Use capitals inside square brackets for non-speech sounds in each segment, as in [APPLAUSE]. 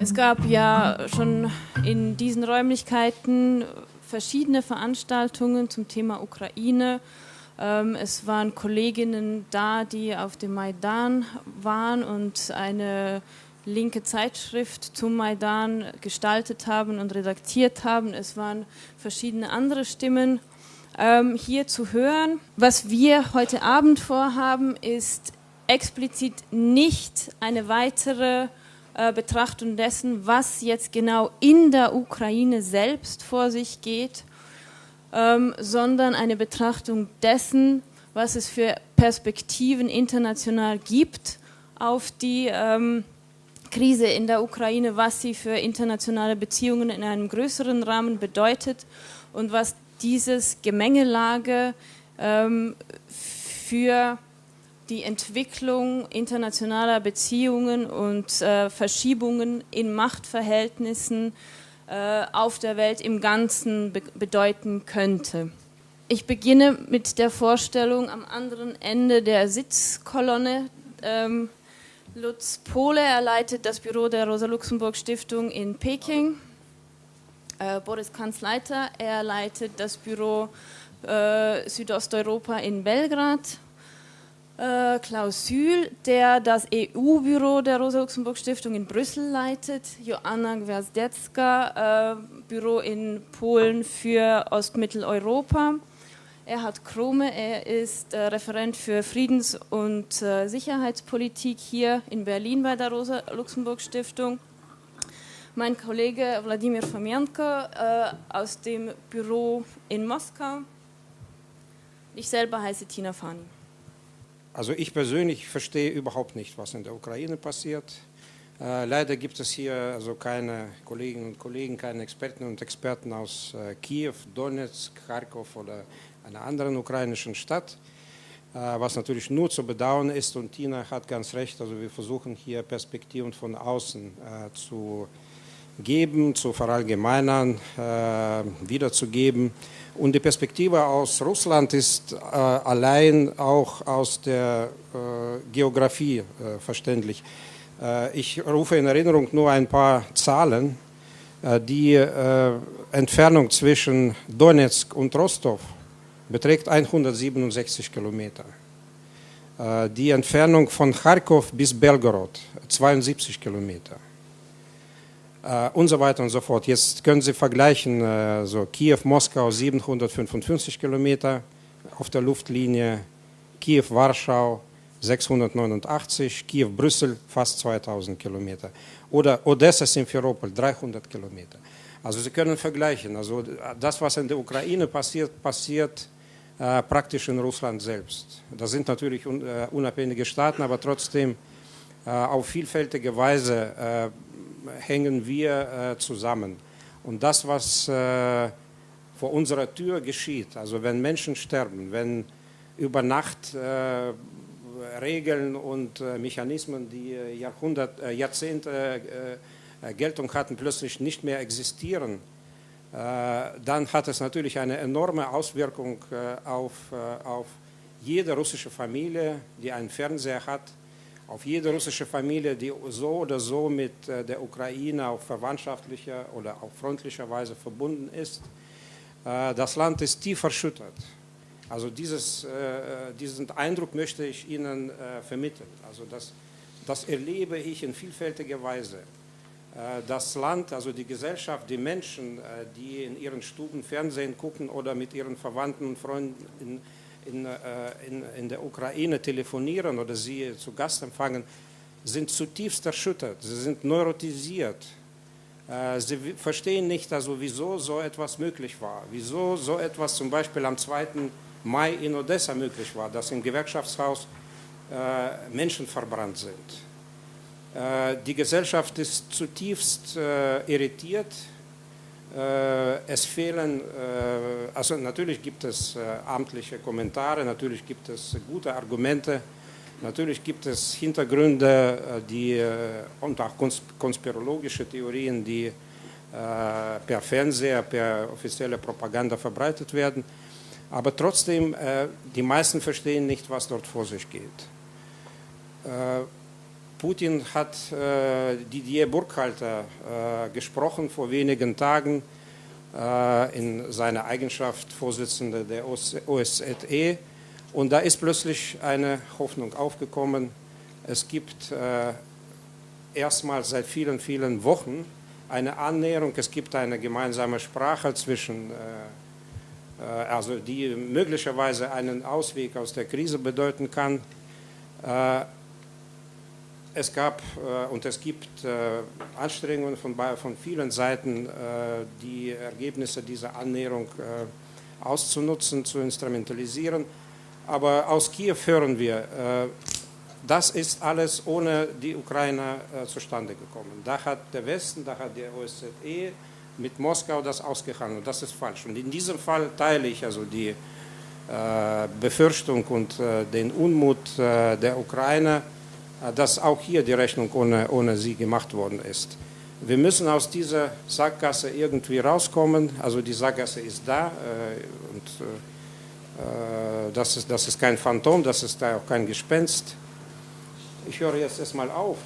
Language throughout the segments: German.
Es gab ja schon in diesen Räumlichkeiten verschiedene Veranstaltungen zum Thema Ukraine. Ähm, es waren Kolleginnen da, die auf dem Maidan waren und eine linke Zeitschrift zum Maidan gestaltet haben und redaktiert haben. Es waren verschiedene andere Stimmen ähm, hier zu hören. Was wir heute Abend vorhaben, ist explizit nicht eine weitere äh, Betrachtung dessen, was jetzt genau in der Ukraine selbst vor sich geht, ähm, sondern eine Betrachtung dessen, was es für Perspektiven international gibt auf die ähm, Krise in der Ukraine, was sie für internationale Beziehungen in einem größeren Rahmen bedeutet und was dieses Gemengelage ähm, für die Entwicklung internationaler Beziehungen und äh, Verschiebungen in Machtverhältnissen äh, auf der Welt im Ganzen be bedeuten könnte. Ich beginne mit der Vorstellung am anderen Ende der Sitzkolonne. Ähm, Lutz Pohle, er leitet das Büro der Rosa-Luxemburg-Stiftung in Peking. Äh, Boris Kanzleiter, er leitet das Büro äh, Südosteuropa in Belgrad äh, Klaus Sühl, der das EU-Büro der Rosa-Luxemburg-Stiftung in Brüssel leitet, Joanna Gwiazdecka, äh, Büro in Polen für Ostmitteleuropa. Erhard Krome, er ist äh, Referent für Friedens- und äh, Sicherheitspolitik hier in Berlin bei der Rosa-Luxemburg-Stiftung. Mein Kollege Wladimir Fomianko äh, aus dem Büro in Moskau. Ich selber heiße Tina Fani. Also ich persönlich verstehe überhaupt nicht, was in der Ukraine passiert. Äh, leider gibt es hier also keine Kolleginnen und Kollegen, keine Experten und Experten aus äh, Kiew, Donetsk, Kharkov oder einer anderen ukrainischen Stadt, äh, was natürlich nur zu bedauern ist. Und Tina hat ganz recht, also wir versuchen hier Perspektiven von außen zu geben, zu verallgemeinern, wiederzugeben. Und die Perspektive aus Russland ist äh, allein auch aus der äh, Geografie äh, verständlich. Äh, ich rufe in Erinnerung nur ein paar Zahlen. Äh, die äh, Entfernung zwischen Donetsk und Rostov beträgt 167 Kilometer. Die Entfernung von Kharkov bis Belgorod 72 Kilometer und so weiter und so fort. Jetzt können Sie vergleichen, äh, so Kiew, Moskau 755 Kilometer auf der Luftlinie, Kiew, Warschau 689, Kiew, Brüssel fast 2000 Kilometer oder Odessa, Simferopol 300 Kilometer. Also Sie können vergleichen, also das, was in der Ukraine passiert, passiert äh, praktisch in Russland selbst. Das sind natürlich un, äh, unabhängige Staaten, aber trotzdem äh, auf vielfältige Weise äh, hängen wir äh, zusammen. Und das, was äh, vor unserer Tür geschieht, also wenn Menschen sterben, wenn über Nacht äh, Regeln und Mechanismen, die Jahrhundert, Jahrzehnte Geltung hatten, plötzlich nicht mehr existieren, dann hat es natürlich eine enorme Auswirkung auf, auf jede russische Familie, die einen Fernseher hat, auf jede russische Familie, die so oder so mit äh, der Ukraine auf verwandtschaftlicher oder auf freundlicher Weise verbunden ist. Äh, das Land ist tief erschüttert. Also dieses, äh, diesen Eindruck möchte ich Ihnen vermitteln. Also das, das erlebe ich in vielfältiger Weise. Das Land, also die Gesellschaft, die Menschen, die in ihren Stuben Fernsehen gucken oder mit ihren Verwandten und Freunden in, äh, in, in der Ukraine telefonieren oder sie zu Gast empfangen, sind zutiefst erschüttert, sie sind neurotisiert. Äh, sie verstehen nicht, also wieso so etwas möglich war, wieso so etwas zum Beispiel am 2. Mai in Odessa möglich war, dass im Gewerkschaftshaus äh, Menschen verbrannt sind. Die Gesellschaft ist zutiefst irritiert, es fehlen, äh, also natürlich gibt es äh, amtliche Kommentare, natürlich gibt es gute Argumente, natürlich gibt es Hintergründe die, und auch konspirologische Theorien, die per Fernseher, per offizielle Propaganda verbreitet werden. Aber trotzdem, die meisten verstehen nicht, was dort vor sich geht. Putin hat äh, Didier Burkhalter äh, gesprochen vor wenigen Tagen äh, in seiner Eigenschaft Vorsitzender der OSZE. Und da ist plötzlich eine Hoffnung aufgekommen. Es gibt äh, erstmals seit vielen, vielen Wochen eine Annäherung. Es gibt eine gemeinsame Sprache zwischen, äh, äh also die möglicherweise einen Ausweg aus der Krise bedeuten kann. Es gab äh, und es gibt äh, Anstrengungen von, von vielen Seiten, äh, die Ergebnisse dieser Annäherung äh, auszunutzen, zu instrumentalisieren. Aber aus Kiew hören wir, äh, das ist alles ohne die Ukraine äh, zustande gekommen. Da hat der Westen, da hat der OSZE mit Moskau das ausgehandelt. Das ist falsch. Und in diesem Fall teile ich also die Befürchtung und den Unmut der Ukraine dass auch hier die Rechnung ohne, ohne sie gemacht worden ist. Wir müssen aus dieser Sackgasse irgendwie rauskommen. Also die Sackgasse ist da äh, und äh, das, ist, das ist kein Phantom, das ist auch kein Gespenst. Ich höre jetzt erstmal auf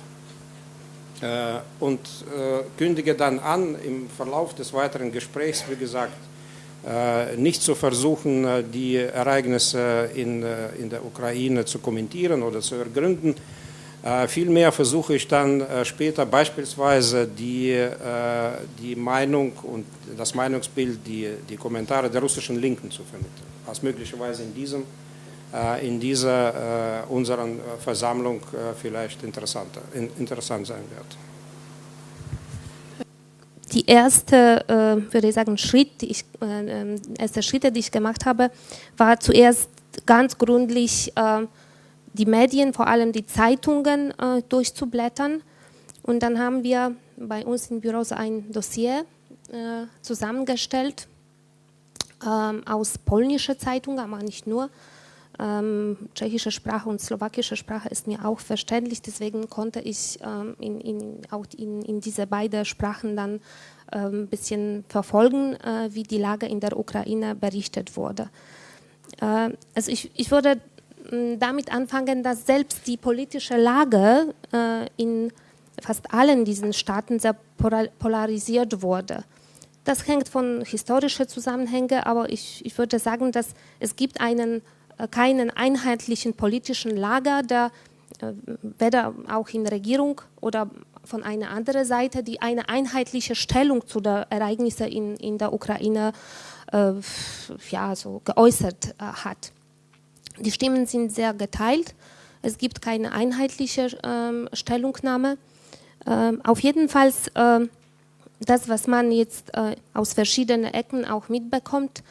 äh, und äh, kündige dann an, im Verlauf des weiteren Gesprächs, wie gesagt, äh, nicht zu versuchen, die Ereignisse in, in der Ukraine zu kommentieren oder zu ergründen, äh, vielmehr versuche ich dann äh, später beispielsweise die, äh, die Meinung und das Meinungsbild, die, die Kommentare der russischen Linken zu vermitteln, was möglicherweise in, diesem, äh, in dieser äh, unseren Versammlung äh, vielleicht interessanter, in, interessant sein wird. Die erste, würde ich sagen, Schritt, die ich, ähm, erste Schritte, die ich gemacht habe, war zuerst ganz gründlich die Medien, vor allem die Zeitungen äh, durchzublättern. Und dann haben wir bei uns im Büro ein Dossier äh, zusammengestellt ähm, aus polnischer Zeitung, aber nicht nur. Ähm, tschechische Sprache und slowakische Sprache ist mir auch verständlich, deswegen konnte ich ähm, in, in, auch in, in, diese beiden Sprachen dann ein ähm, bisschen verfolgen, äh, wie die Lage in der Ukraine berichtet wurde. Äh, also ich, ich würde damit anfangen, dass selbst die politische Lage äh, in fast allen diesen Staaten sehr polarisiert wurde. Das hängt von historischen Zusammenhängen, aber ich, ich würde sagen, dass es gibt einen, äh, keinen einheitlichen politischen Lager, der äh, weder auch in Regierung oder von einer anderen Seite, die eine einheitliche Stellung zu den Ereignissen in, in der Ukraine äh, ja, so geäußert äh, hat. Die Stimmen sind sehr geteilt. Es gibt keine einheitliche ähm, Stellungnahme. Ähm, auf jeden Fall äh, das, was man jetzt äh, aus verschiedenen Ecken auch mitbekommt,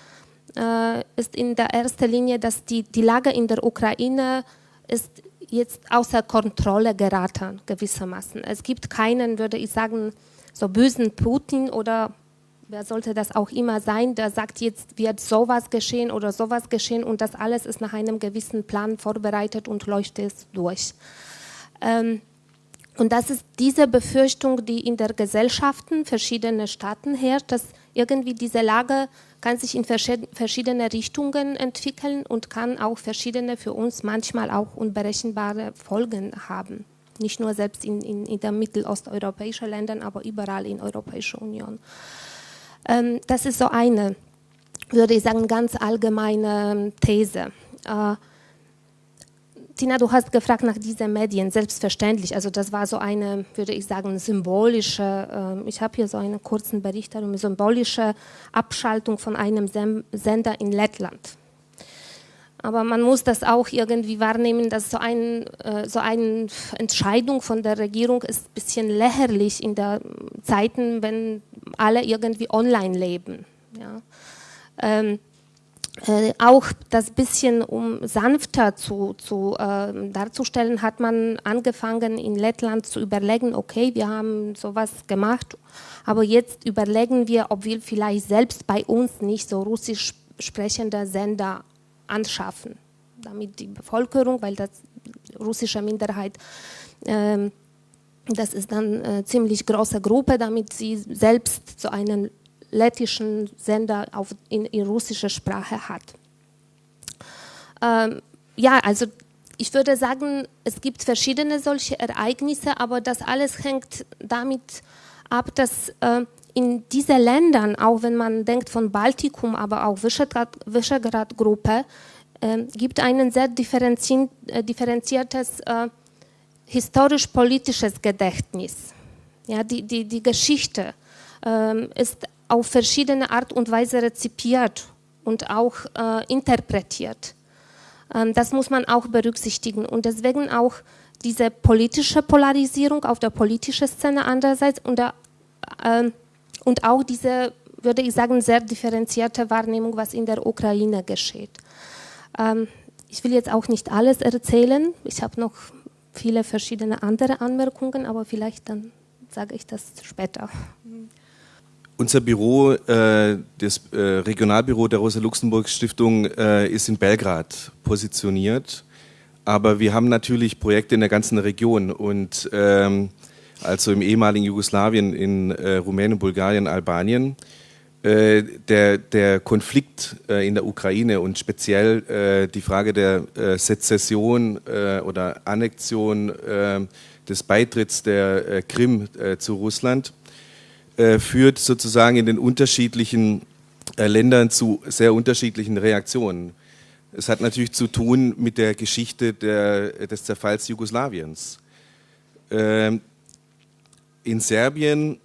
äh, ist in der ersten Linie, dass die, die Lage in der Ukraine ist jetzt außer Kontrolle geraten, gewissermaßen. Es gibt keinen, würde ich sagen, so bösen Putin oder wer sollte das auch immer sein, der sagt, jetzt wird sowas geschehen oder sowas geschehen und das alles ist nach einem gewissen Plan vorbereitet und läuft es durch. Ähm, und das ist diese Befürchtung, die in der Gesellschaften verschiedener Staaten herrscht, dass irgendwie diese Lage kann sich in verschiedene Richtungen entwickeln und kann auch verschiedene für uns manchmal auch unberechenbare Folgen haben. Nicht nur selbst in, in, in den mittelosteuropäischen Ländern, aber überall in der Europäischen Union. Ähm, das ist so eine, würde ich sagen, ganz allgemeine ähm, These. Äh, Tina, du hast gefragt nach diesen Medien, selbstverständlich. Also das war so eine, würde ich sagen, symbolische, äh, ich habe hier so einen kurzen Bericht darüber, symbolische Abschaltung von einem Sender in Lettland. Aber man muss das auch irgendwie wahrnehmen, dass so, ein, äh, so eine Entscheidung von der Regierung ist ein bisschen lächerlich in den Zeiten, wenn alle irgendwie online leben. Ja. Ähm, äh, auch das bisschen, um sanfter zu, zu äh, darzustellen, hat man angefangen in Lettland zu überlegen, okay, wir haben sowas gemacht, aber jetzt überlegen wir, ob wir vielleicht selbst bei uns nicht so russisch sprechende Sender anschaffen, damit die Bevölkerung, weil das russische Minderheit, äh, das ist dann eine ziemlich große Gruppe, damit sie selbst so einen lettischen Sender auf, in, in russischer Sprache hat. Ähm, ja, also ich würde sagen, es gibt verschiedene solche Ereignisse, aber das alles hängt damit ab, dass äh, in diesen Ländern, auch wenn man denkt von Baltikum, aber auch Visegrad-Gruppe, äh, gibt ein sehr differenzi äh, differenziertes äh, historisch-politisches Gedächtnis. Ja, die, die, die Geschichte ähm, ist auf verschiedene Art und Weise rezipiert und auch äh, interpretiert. Ähm, das muss man auch berücksichtigen und deswegen auch diese politische Polarisierung auf der politischen Szene andererseits und, der, äh, und auch diese, würde ich sagen, sehr differenzierte Wahrnehmung, was in der Ukraine geschieht. Ähm, ich will jetzt auch nicht alles erzählen. Ich habe noch viele verschiedene andere Anmerkungen, aber vielleicht dann sage ich das später. Unser Büro, äh, das äh, Regionalbüro der Rosa-Luxemburg-Stiftung, äh, ist in Belgrad positioniert. Aber wir haben natürlich Projekte in der ganzen Region und ähm, also im ehemaligen Jugoslawien, in äh, Rumänien, Bulgarien, Albanien. Äh, der, der Konflikt äh, in der Ukraine und speziell äh, die Frage der Sezession oder Annexion des Beitritts der Krim zu Russland führt sozusagen in den unterschiedlichen Ländern zu sehr unterschiedlichen Reaktionen. Es hat natürlich zu tun mit der Geschichte der, des Zerfalls Jugoslawiens. Ähm, in Serbien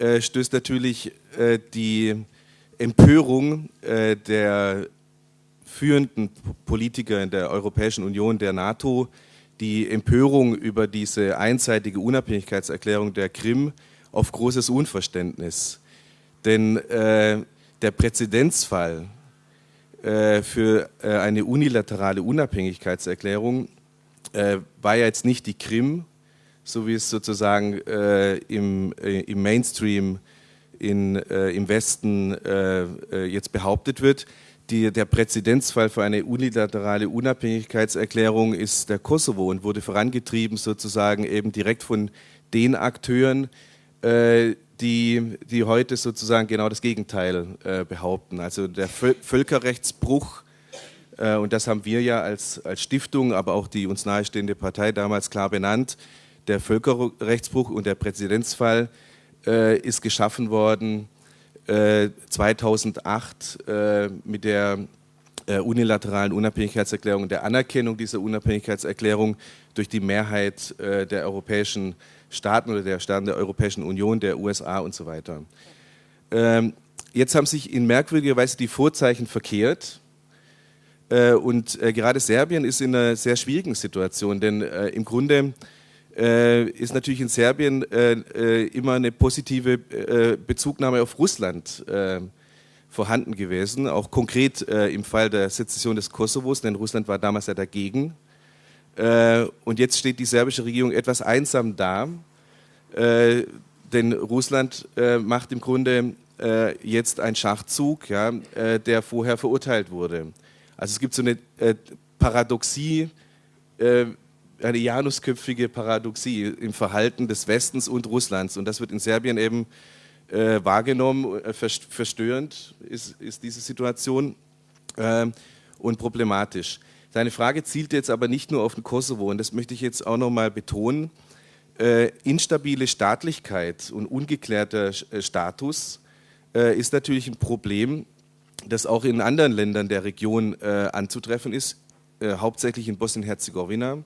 stößt natürlich äh, die Empörung äh, der führenden Politiker in der Europäischen Union, der NATO, die Empörung über diese einseitige Unabhängigkeitserklärung der Krim auf großes Unverständnis. Denn äh, der Präzedenzfall äh, für äh, eine unilaterale Unabhängigkeitserklärung äh, war ja jetzt nicht die Krim, so wie es sozusagen im, im Mainstream in, äh, im Westen äh, äh, jetzt behauptet wird. Die, der Präzedenzfall für eine unilaterale Unabhängigkeitserklärung ist der Kosovo und wurde vorangetrieben sozusagen eben direkt von den Akteuren, äh, die, die heute sozusagen genau das Gegenteil äh, behaupten. Also der Völkerrechtsbruch, äh, und das haben wir ja als, als Stiftung, aber auch die uns nahestehende Partei damals klar benannt, der Völkerrechtsbruch und der Präzedenzfall äh, ist geschaffen worden äh, 2008 äh, mit der äh, unilateralen Unabhängigkeitserklärung, der Anerkennung dieser Unabhängigkeitserklärung durch die Mehrheit äh, der europäischen Staaten oder der Staaten der Europäischen Union, der USA und so weiter. Ähm, jetzt haben sich in merkwürdiger Weise die Vorzeichen verkehrt. Äh, und gerade Serbien ist in einer sehr schwierigen Situation, denn im Grunde äh, ist natürlich in Serbien äh, äh, immer eine positive äh, Bezugnahme auf Russland äh, vorhanden gewesen, auch konkret äh, im Fall der Sezession des Kosovos, denn Russland war damals ja dagegen. und jetzt steht die serbische Regierung etwas einsam da, denn Russland macht im Grunde jetzt einen Schachzug, ja, der vorher verurteilt wurde. Also es gibt so eine Paradoxie, eine janusköpfige Paradoxie im Verhalten des Westens und Russlands. Und das wird in Serbien eben äh, wahrgenommen, äh, verstörend ist, ist, diese Situation äh, und problematisch. Seine Frage zielt jetzt aber nicht nur auf den Kosovo, und das möchte ich jetzt auch nochmal betonen. Äh, instabile Staatlichkeit und ungeklärter äh, Status äh, ist natürlich ein Problem, das auch in anderen Ländern der Region anzutreffen ist, hauptsächlich in Bosnien-Herzegowina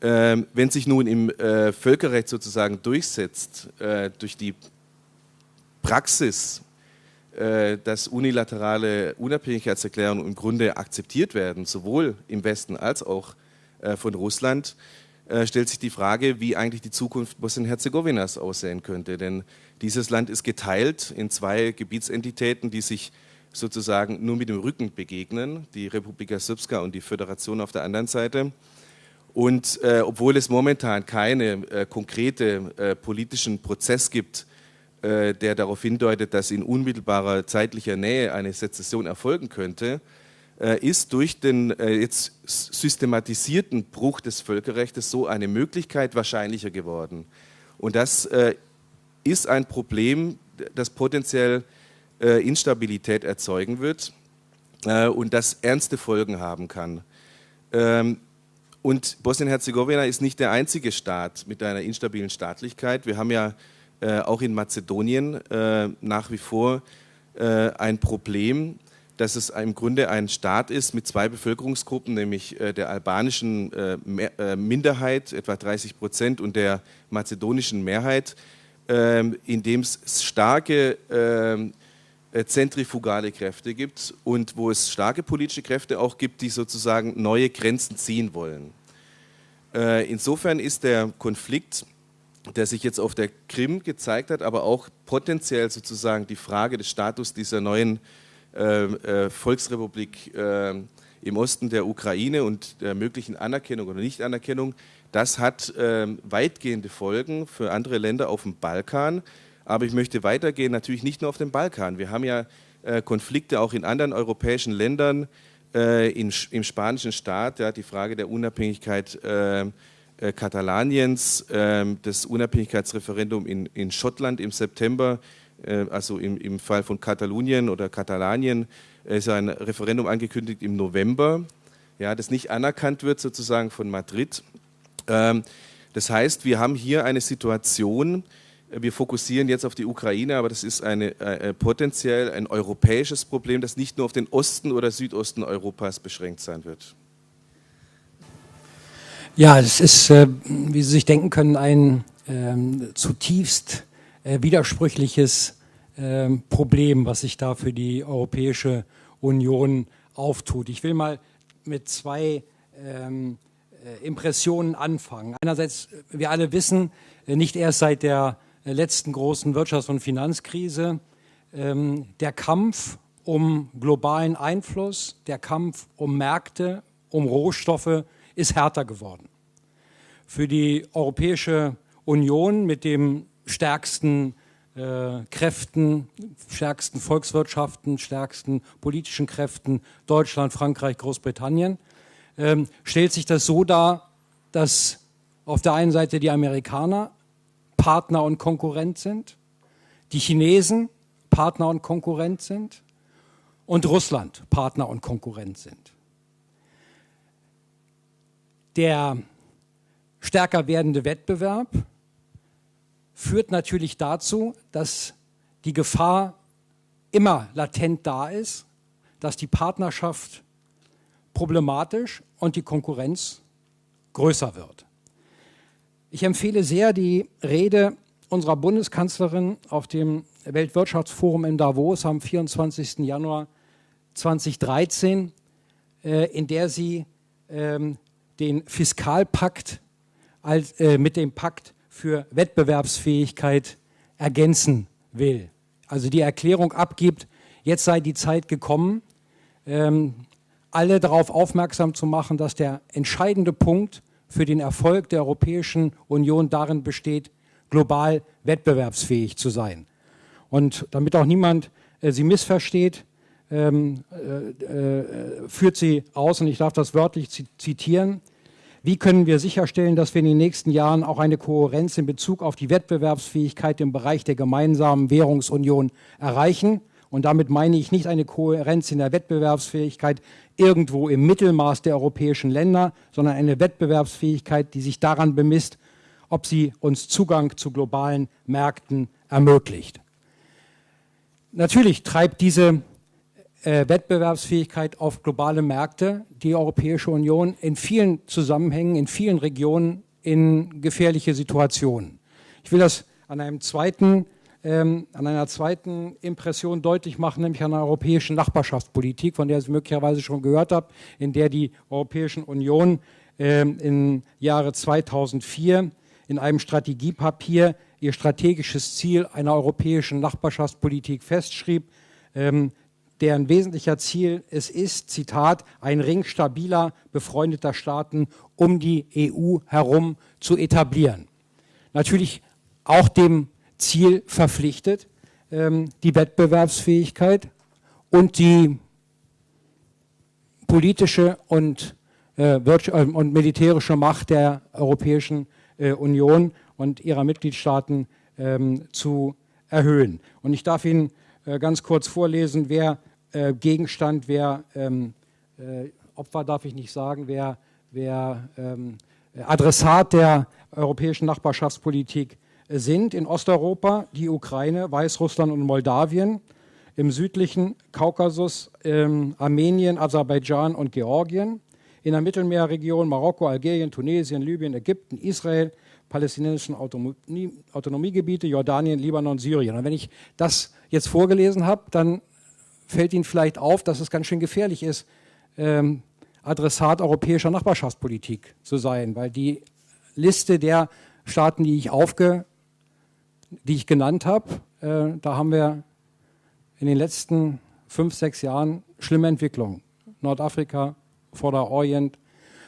wenn sich nun im äh, Völkerrecht sozusagen durchsetzt, äh, durch die Praxis, äh, dass unilaterale Unabhängigkeitserklärungen im Grunde akzeptiert werden, sowohl im Westen als auch von Russland, stellt sich die Frage, wie eigentlich die Zukunft Bosnien-Herzegowinas aussehen könnte. Denn dieses Land ist geteilt in zwei Gebietsentitäten, die sich sozusagen nur mit dem Rücken begegnen, die Republika Srpska und die Föderation auf der anderen Seite. Und äh, obwohl es momentan keinen äh, konkreten äh, politischen Prozess gibt, äh, der darauf hindeutet, dass in unmittelbarer zeitlicher Nähe eine Sezession erfolgen könnte, äh, ist durch den äh, jetzt systematisierten Bruch des Völkerrechts so eine Möglichkeit wahrscheinlicher geworden. Und das ist ein Problem, das potenziell Instabilität erzeugen wird und das ernste Folgen haben kann. Ähm, und Bosnien-Herzegowina ist nicht der einzige Staat mit einer instabilen Staatlichkeit. Wir haben ja äh, auch in Mazedonien äh, nach wie vor äh, ein Problem, dass es im Grunde ein Staat ist mit zwei Bevölkerungsgruppen, nämlich äh, der albanischen äh, äh, Minderheit, etwa 30 Prozent, und der mazedonischen Mehrheit, ähm, in dem es starke ähm, zentrifugale Kräfte gibt und wo es starke politische Kräfte auch gibt, die sozusagen neue Grenzen ziehen wollen. Äh, insofern ist der Konflikt, der sich jetzt auf der Krim gezeigt hat, aber auch potenziell sozusagen die Frage des Status dieser neuen äh, äh, Volksrepublik im Osten der Ukraine und der möglichen Anerkennung oder Nichtanerkennung, das hat weitgehende Folgen für andere Länder auf dem Balkan. Aber ich möchte weitergehen, natürlich nicht nur auf dem Balkan. Wir haben ja Konflikte auch in anderen europäischen Ländern, äh, in, im spanischen Staat, ja, die Frage der Unabhängigkeit äh, äh, Katalaniens, ähm, das Unabhängigkeitsreferendum in, in Schottland im September, äh, also im, im Fall von Katalonien oder Katalanien, ist ein Referendum angekündigt im November, ja, das nicht anerkannt wird sozusagen von Madrid. Ähm, das heißt, wir haben hier eine Situation, wir fokussieren jetzt auf die Ukraine, aber das ist eine, äh, potenziell ein europäisches Problem, das nicht nur auf den Osten oder Südosten Europas beschränkt sein wird. Ja, es ist, äh, wie Sie sich denken können, ein ähm, zutiefst äh, widersprüchliches ähm, Problem, was sich da für die Europäische Union auftut. Ich will mal mit zwei ähm, äh, Impressionen anfangen. Einerseits, wir alle wissen, äh, nicht erst seit der letzten großen Wirtschafts- und Finanzkrise, ähm, der Kampf um globalen Einfluss, der Kampf um Märkte, um Rohstoffe ist härter geworden. Für die Europäische Union mit dem stärksten äh, Kräften, stärksten Volkswirtschaften, stärksten politischen Kräften Deutschland, Frankreich, Großbritannien, ähm, stellt sich das so dar, dass auf der einen Seite die Amerikaner Partner und Konkurrent sind, die Chinesen Partner und Konkurrent sind und Russland Partner und Konkurrent sind. Der stärker werdende Wettbewerb führt natürlich dazu, dass die Gefahr immer latent da ist, dass die Partnerschaft problematisch und die Konkurrenz größer wird. Ich empfehle sehr die Rede unserer Bundeskanzlerin auf dem Weltwirtschaftsforum in Davos am 24. Januar 2013, äh, in der sie ähm, den Fiskalpakt äh, mit dem Pakt für Wettbewerbsfähigkeit ergänzen will. Also die Erklärung abgibt, jetzt sei die Zeit gekommen, ähm, alle darauf aufmerksam zu machen, dass der entscheidende Punkt für den Erfolg der Europäischen Union darin besteht, global wettbewerbsfähig zu sein. Und damit auch niemand äh, sie missversteht, ähm, äh, äh, führt sie aus, und ich darf das wörtlich zitieren, wie können wir sicherstellen, dass wir in den nächsten Jahren auch eine Kohärenz in Bezug auf die Wettbewerbsfähigkeit im Bereich der gemeinsamen Währungsunion erreichen? Und damit meine ich nicht eine Kohärenz in der Wettbewerbsfähigkeit irgendwo im Mittelmaß der europäischen Länder, sondern eine Wettbewerbsfähigkeit, die sich daran bemisst, ob sie uns Zugang zu globalen Märkten ermöglicht. Natürlich treibt diese äh, Wettbewerbsfähigkeit auf globale Märkte die Europäische Union in vielen Zusammenhängen, in vielen Regionen in gefährliche Situationen. Ich will das an einem zweiten ähm, an einer zweiten Impression deutlich machen, nämlich an der europäischen Nachbarschaftspolitik, von der Sie möglicherweise schon gehört haben, in der die Europäische Union ähm, im Jahre 2004 in einem Strategiepapier ihr strategisches Ziel einer europäischen Nachbarschaftspolitik festschrieb, ähm, deren wesentlicher Ziel es ist, Zitat, ein Ring stabiler, befreundeter Staaten um die EU herum zu etablieren. Natürlich auch dem Ziel verpflichtet, ähm, die Wettbewerbsfähigkeit und die politische und, äh, äh, und militärische Macht der Europäischen äh, Union und ihrer Mitgliedstaaten ähm, zu erhöhen. Und ich darf Ihnen äh, ganz kurz vorlesen, wer Gegenstand, wer ähm, Opfer darf ich nicht sagen, wer, wer ähm, Adressat der europäischen Nachbarschaftspolitik sind. In Osteuropa die Ukraine, Weißrussland und Moldawien. Im südlichen Kaukasus ähm, Armenien, Aserbaidschan und Georgien. In der Mittelmeerregion Marokko, Algerien, Tunesien, Libyen, Ägypten, Israel, palästinensischen Autonomie, Autonomiegebiete, Jordanien, Libanon, Syrien. Und wenn ich das jetzt vorgelesen habe, dann fällt Ihnen vielleicht auf, dass es ganz schön gefährlich ist, ähm, Adressat europäischer Nachbarschaftspolitik zu sein, weil die Liste der Staaten, die ich aufge, die ich genannt habe, äh, da haben wir in den letzten fünf, sechs Jahren schlimme Entwicklungen. Nordafrika, Vorderorient,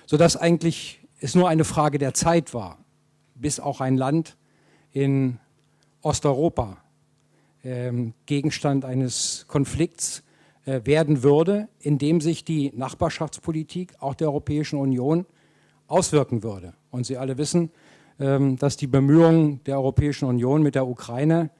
sodass eigentlich es nur eine Frage der Zeit war, bis auch ein Land in Osteuropa ähm, Gegenstand eines Konflikts äh, werden würde, in dem sich die Nachbarschaftspolitik auch der Europäischen Union auswirken würde. Und Sie alle wissen, dass die Bemühungen der Europäischen Union mit der Ukraine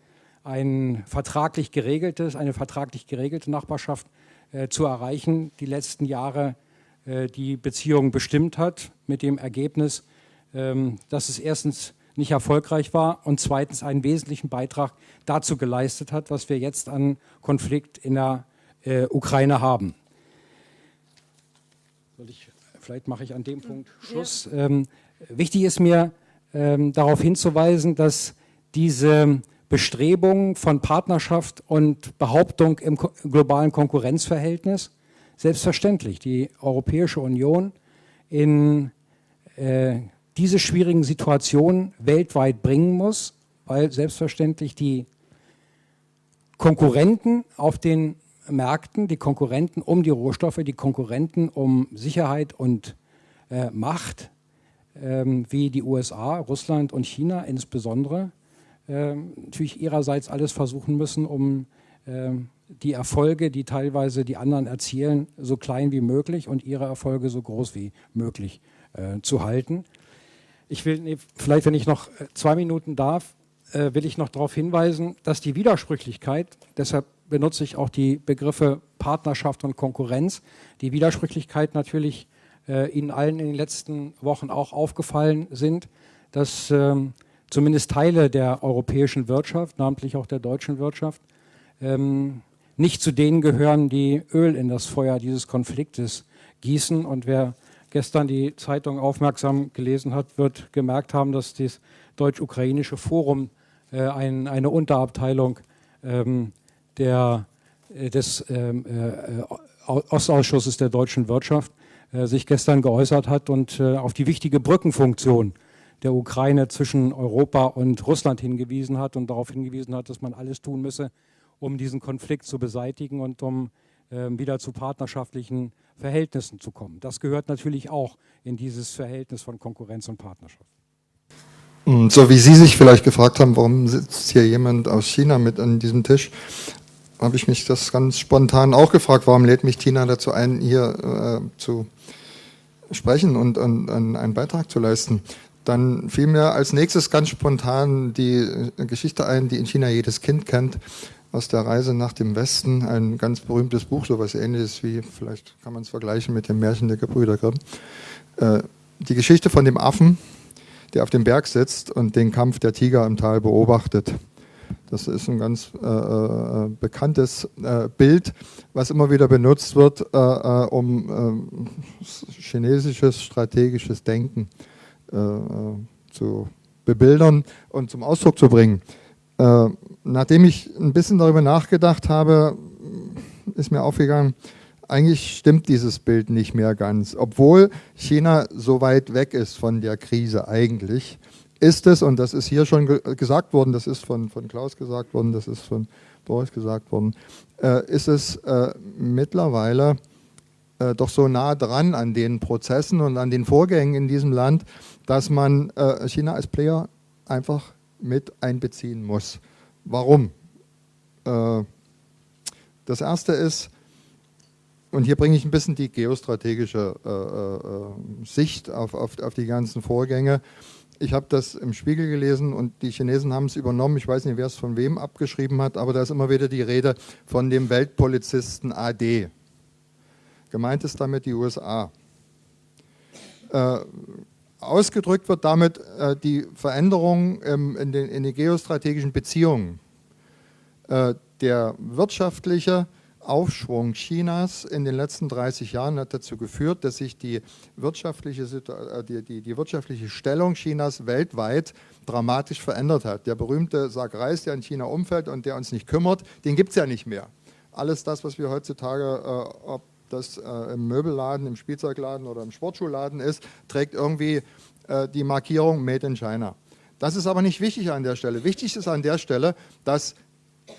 ein vertraglich geregeltes, eine vertraglich geregelte Nachbarschaft äh, zu erreichen, die letzten Jahre äh, die Beziehung bestimmt hat, mit dem Ergebnis, ähm, dass es erstens nicht erfolgreich war und zweitens einen wesentlichen Beitrag dazu geleistet hat, was wir jetzt an Konflikt in der äh, Ukraine haben. Ich, vielleicht mache ich an dem Punkt Schluss. Ja. Ähm, wichtig ist mir ähm, darauf hinzuweisen, dass diese Bestrebungen von Partnerschaft und Behauptung im globalen Konkurrenzverhältnis selbstverständlich die Europäische Union in äh, diese schwierigen Situationen weltweit bringen muss, weil selbstverständlich die Konkurrenten auf den Märkten, die Konkurrenten um die Rohstoffe, die Konkurrenten um Sicherheit und äh, Macht, wie die USA, Russland und China insbesondere, ähm, natürlich ihrerseits alles versuchen müssen, um ähm, die Erfolge, die teilweise die anderen erzielen, so klein wie möglich und ihre Erfolge so groß wie möglich äh, zu halten. Ich will, nee, vielleicht wenn ich noch äh, zwei Minuten darf, äh, will ich noch darauf hinweisen, dass die Widersprüchlichkeit, deshalb benutze ich auch die Begriffe Partnerschaft und Konkurrenz, die Widersprüchlichkeit natürlich äh, Ihnen allen in den letzten Wochen auch aufgefallen sind, dass ähm, zumindest Teile der europäischen Wirtschaft, namentlich auch der deutschen Wirtschaft, ähm, nicht zu denen gehören, die Öl in das Feuer dieses Konfliktes gießen. Und wer gestern die Zeitung aufmerksam gelesen hat, wird gemerkt haben, dass das deutsch-ukrainische Forum äh, ein, eine Unterabteilung ähm, der, äh, des ähm, äh, Ostausschusses der deutschen Wirtschaft äh, sich gestern geäußert hat und äh, auf die wichtige Brückenfunktion der Ukraine zwischen Europa und Russland hingewiesen hat und darauf hingewiesen hat, dass man alles tun müsse, um diesen Konflikt zu beseitigen und um ähm, wieder zu partnerschaftlichen Verhältnissen zu kommen. Das gehört natürlich auch in dieses Verhältnis von Konkurrenz und Partnerschaft. So wie Sie sich vielleicht gefragt haben, warum sitzt hier jemand aus China mit an diesem Tisch, habe ich mich das ganz spontan auch gefragt, warum lädt mich Tina dazu ein, hier äh, zu sprechen und, und, und einen Beitrag zu leisten. Dann fiel mir als nächstes ganz spontan die Geschichte ein, die in China jedes Kind kennt, aus der Reise nach dem Westen, ein ganz berühmtes Buch, so etwas ähnliches wie, vielleicht kann man es vergleichen mit dem Märchen der Gebrüder Grimm. Äh, die Geschichte von dem Affen, der auf dem Berg sitzt und den Kampf der Tiger im Tal beobachtet. Das ist ein ganz äh, äh, bekanntes äh, Bild, was immer wieder benutzt wird, äh, äh, um chinesisches strategisches Denken zu bebildern und zum Ausdruck zu bringen. nachdem ich ein bisschen darüber nachgedacht habe, ist mir aufgegangen, eigentlich stimmt dieses Bild nicht mehr ganz. Obwohl China so weit weg ist von der Krise eigentlich, ist es, und das ist hier schon ge gesagt worden, das ist von, von Klaus gesagt worden, das ist von Boris gesagt worden, äh, ist es äh, mittlerweile äh, doch so nah dran an den Prozessen und an den Vorgängen in diesem Land, dass man äh, China als Player einfach mit einbeziehen muss. Warum? Äh, das erste ist, und hier bringe ich ein bisschen die geostrategische äh, Sicht auf, auf, auf die ganzen Vorgänge ich habe das im Spiegel gelesen und die Chinesen haben es übernommen. Ich weiß nicht, wer es von wem abgeschrieben hat, aber da ist immer wieder die Rede von dem Weltpolizisten AD. Gemeint ist damit die USA. Äh, ausgedrückt wird damit äh, die Veränderung ähm, in, den, in den geostrategischen Beziehungen. Äh, der wirtschaftliche Aufschwung Chinas in den letzten 30 Jahren hat dazu geführt, dass sich die wirtschaftliche, äh, die, die, die wirtschaftliche Stellung Chinas weltweit dramatisch verändert hat. Der berühmte Sag Reis, der in China umfällt und der uns nicht kümmert, den gibt es ja nicht mehr. Alles das, was wir heutzutage, äh, ob das äh, im Möbelladen, im Spielzeugladen oder im Sportschuhladen ist, trägt irgendwie äh, die Markierung Made in China. Das ist aber nicht wichtig an der Stelle. Wichtig ist an der Stelle, dass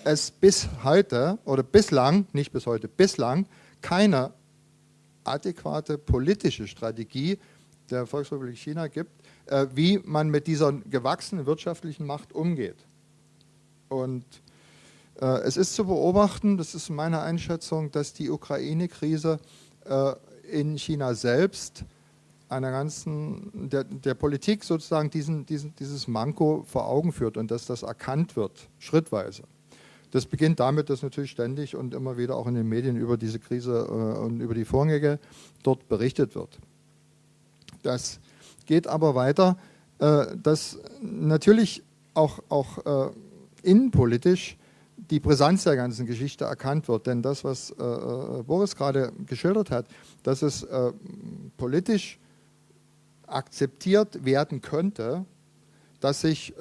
es bis heute oder bislang, nicht bis heute, bislang keine adäquate politische Strategie der Volksrepublik China gibt, äh, wie man mit dieser gewachsenen wirtschaftlichen Macht umgeht. Und äh, es ist zu beobachten, das ist meine Einschätzung, dass die Ukraine-Krise äh, in China selbst einer ganzen, der, der Politik sozusagen diesen, diesen, dieses Manko vor Augen führt und dass das erkannt wird, schrittweise. Das beginnt damit, dass natürlich ständig und immer wieder auch in den Medien über diese Krise äh, und über die Vorgänge dort berichtet wird. Das geht aber weiter, äh, dass natürlich auch, auch äh, innenpolitisch die Brisanz der ganzen Geschichte erkannt wird. Denn das, was Boris gerade geschildert hat, dass es politisch akzeptiert werden könnte, dass sich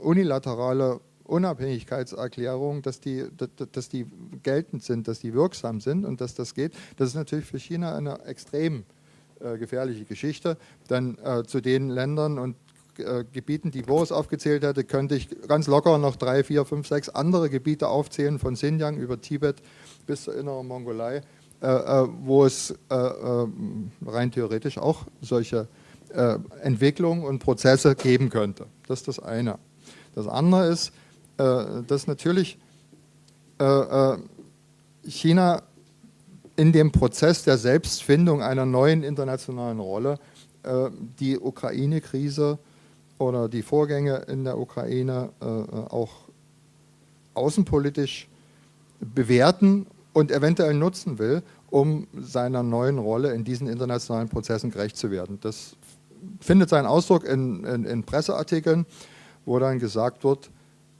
unilaterale Unabhängigkeitserklärungen, dass die, dass die geltend sind, dass die wirksam sind und dass das geht, das ist natürlich für China eine extrem äh, gefährliche Geschichte. Denn äh, zu den Ländern und äh, Gebieten, die Boris aufgezählt hatte, könnte ich ganz locker noch drei, vier, fünf, sechs andere Gebiete aufzählen, von Xinjiang über Tibet bis zur inneren Mongolei, äh, äh, wo es rein theoretisch auch solche Entwicklungen und Prozesse geben könnte. Das ist das eine. Das andere ist, dass natürlich äh, äh, China in dem Prozess der Selbstfindung einer neuen internationalen Rolle die Ukraine-Krise oder die Vorgänge in der Ukraine auch außenpolitisch bewerten und eventuell nutzen will, um seiner neuen Rolle in diesen internationalen Prozessen gerecht zu werden. Das findet seinen Ausdruck in, in, in Presseartikeln, wo dann gesagt wird,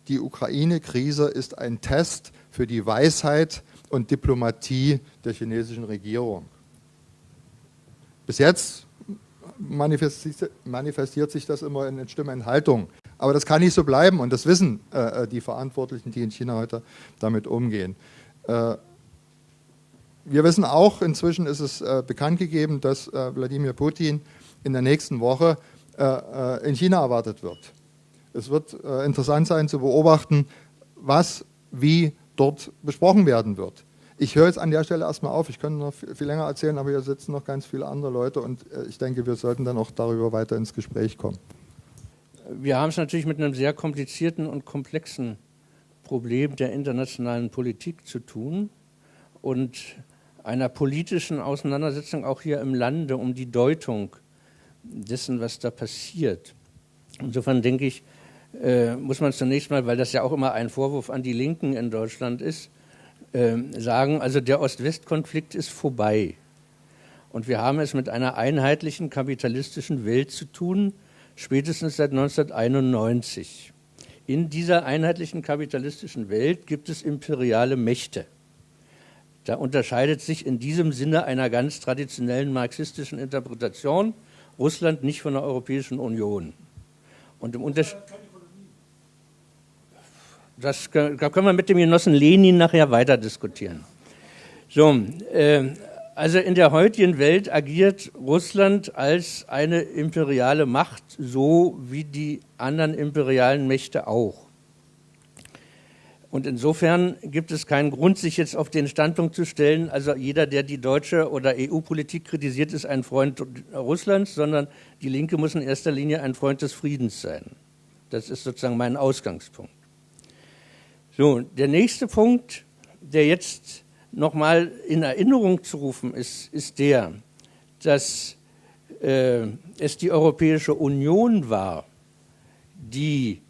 die Ukraine-Krise ist ein Test für die Weisheit und Diplomatie der chinesischen Regierung. Bis jetzt manifestiert sich das immer in Stimmenthaltung. Aber das kann nicht so bleiben und das wissen äh, die Verantwortlichen, die in China heute damit umgehen. Äh, wir wissen auch, inzwischen ist es äh, bekannt gegeben, dass äh, Wladimir Putin in der nächsten Woche äh, äh, in China erwartet wird. Es wird äh, interessant sein zu beobachten, was wie dort besprochen werden wird. Ich höre jetzt an der Stelle erstmal auf. Ich könnte noch viel länger erzählen, aber hier sitzen noch ganz viele andere Leute und äh, ich denke, wir sollten dann auch darüber weiter ins Gespräch kommen. Wir haben es natürlich mit einem sehr komplizierten und komplexen Problem der internationalen Politik zu tun und einer politischen Auseinandersetzung auch hier im Lande um die Deutung dessen, was da passiert. Insofern denke ich, äh, muss man zunächst mal, weil das ja auch immer ein Vorwurf an die Linken in Deutschland ist, äh, sagen, also der Ost-West-Konflikt ist vorbei. Und wir haben es mit einer einheitlichen kapitalistischen Welt zu tun, spätestens seit 1991. In dieser einheitlichen kapitalistischen Welt gibt es imperiale Mächte. Da unterscheidet sich in diesem Sinne einer ganz traditionellen marxistischen Interpretation Russland nicht von der Europäischen Union. Und im Unterschied das da können wir mit dem Genossen Lenin nachher weiter diskutieren. So, äh, also in der heutigen Welt agiert Russland als eine imperiale Macht, so wie die anderen imperialen Mächte auch. Und insofern gibt es keinen Grund, sich jetzt auf den Standpunkt zu stellen, also jeder, der die deutsche oder EU-Politik kritisiert, ist ein Freund Russlands, sondern die Linke muss in erster Linie ein Freund des Friedens sein. Das ist sozusagen mein Ausgangspunkt. So, der nächste Punkt, der jetzt nochmal in Erinnerung zu rufen ist, ist der, dass äh, es die Europäische Union war, die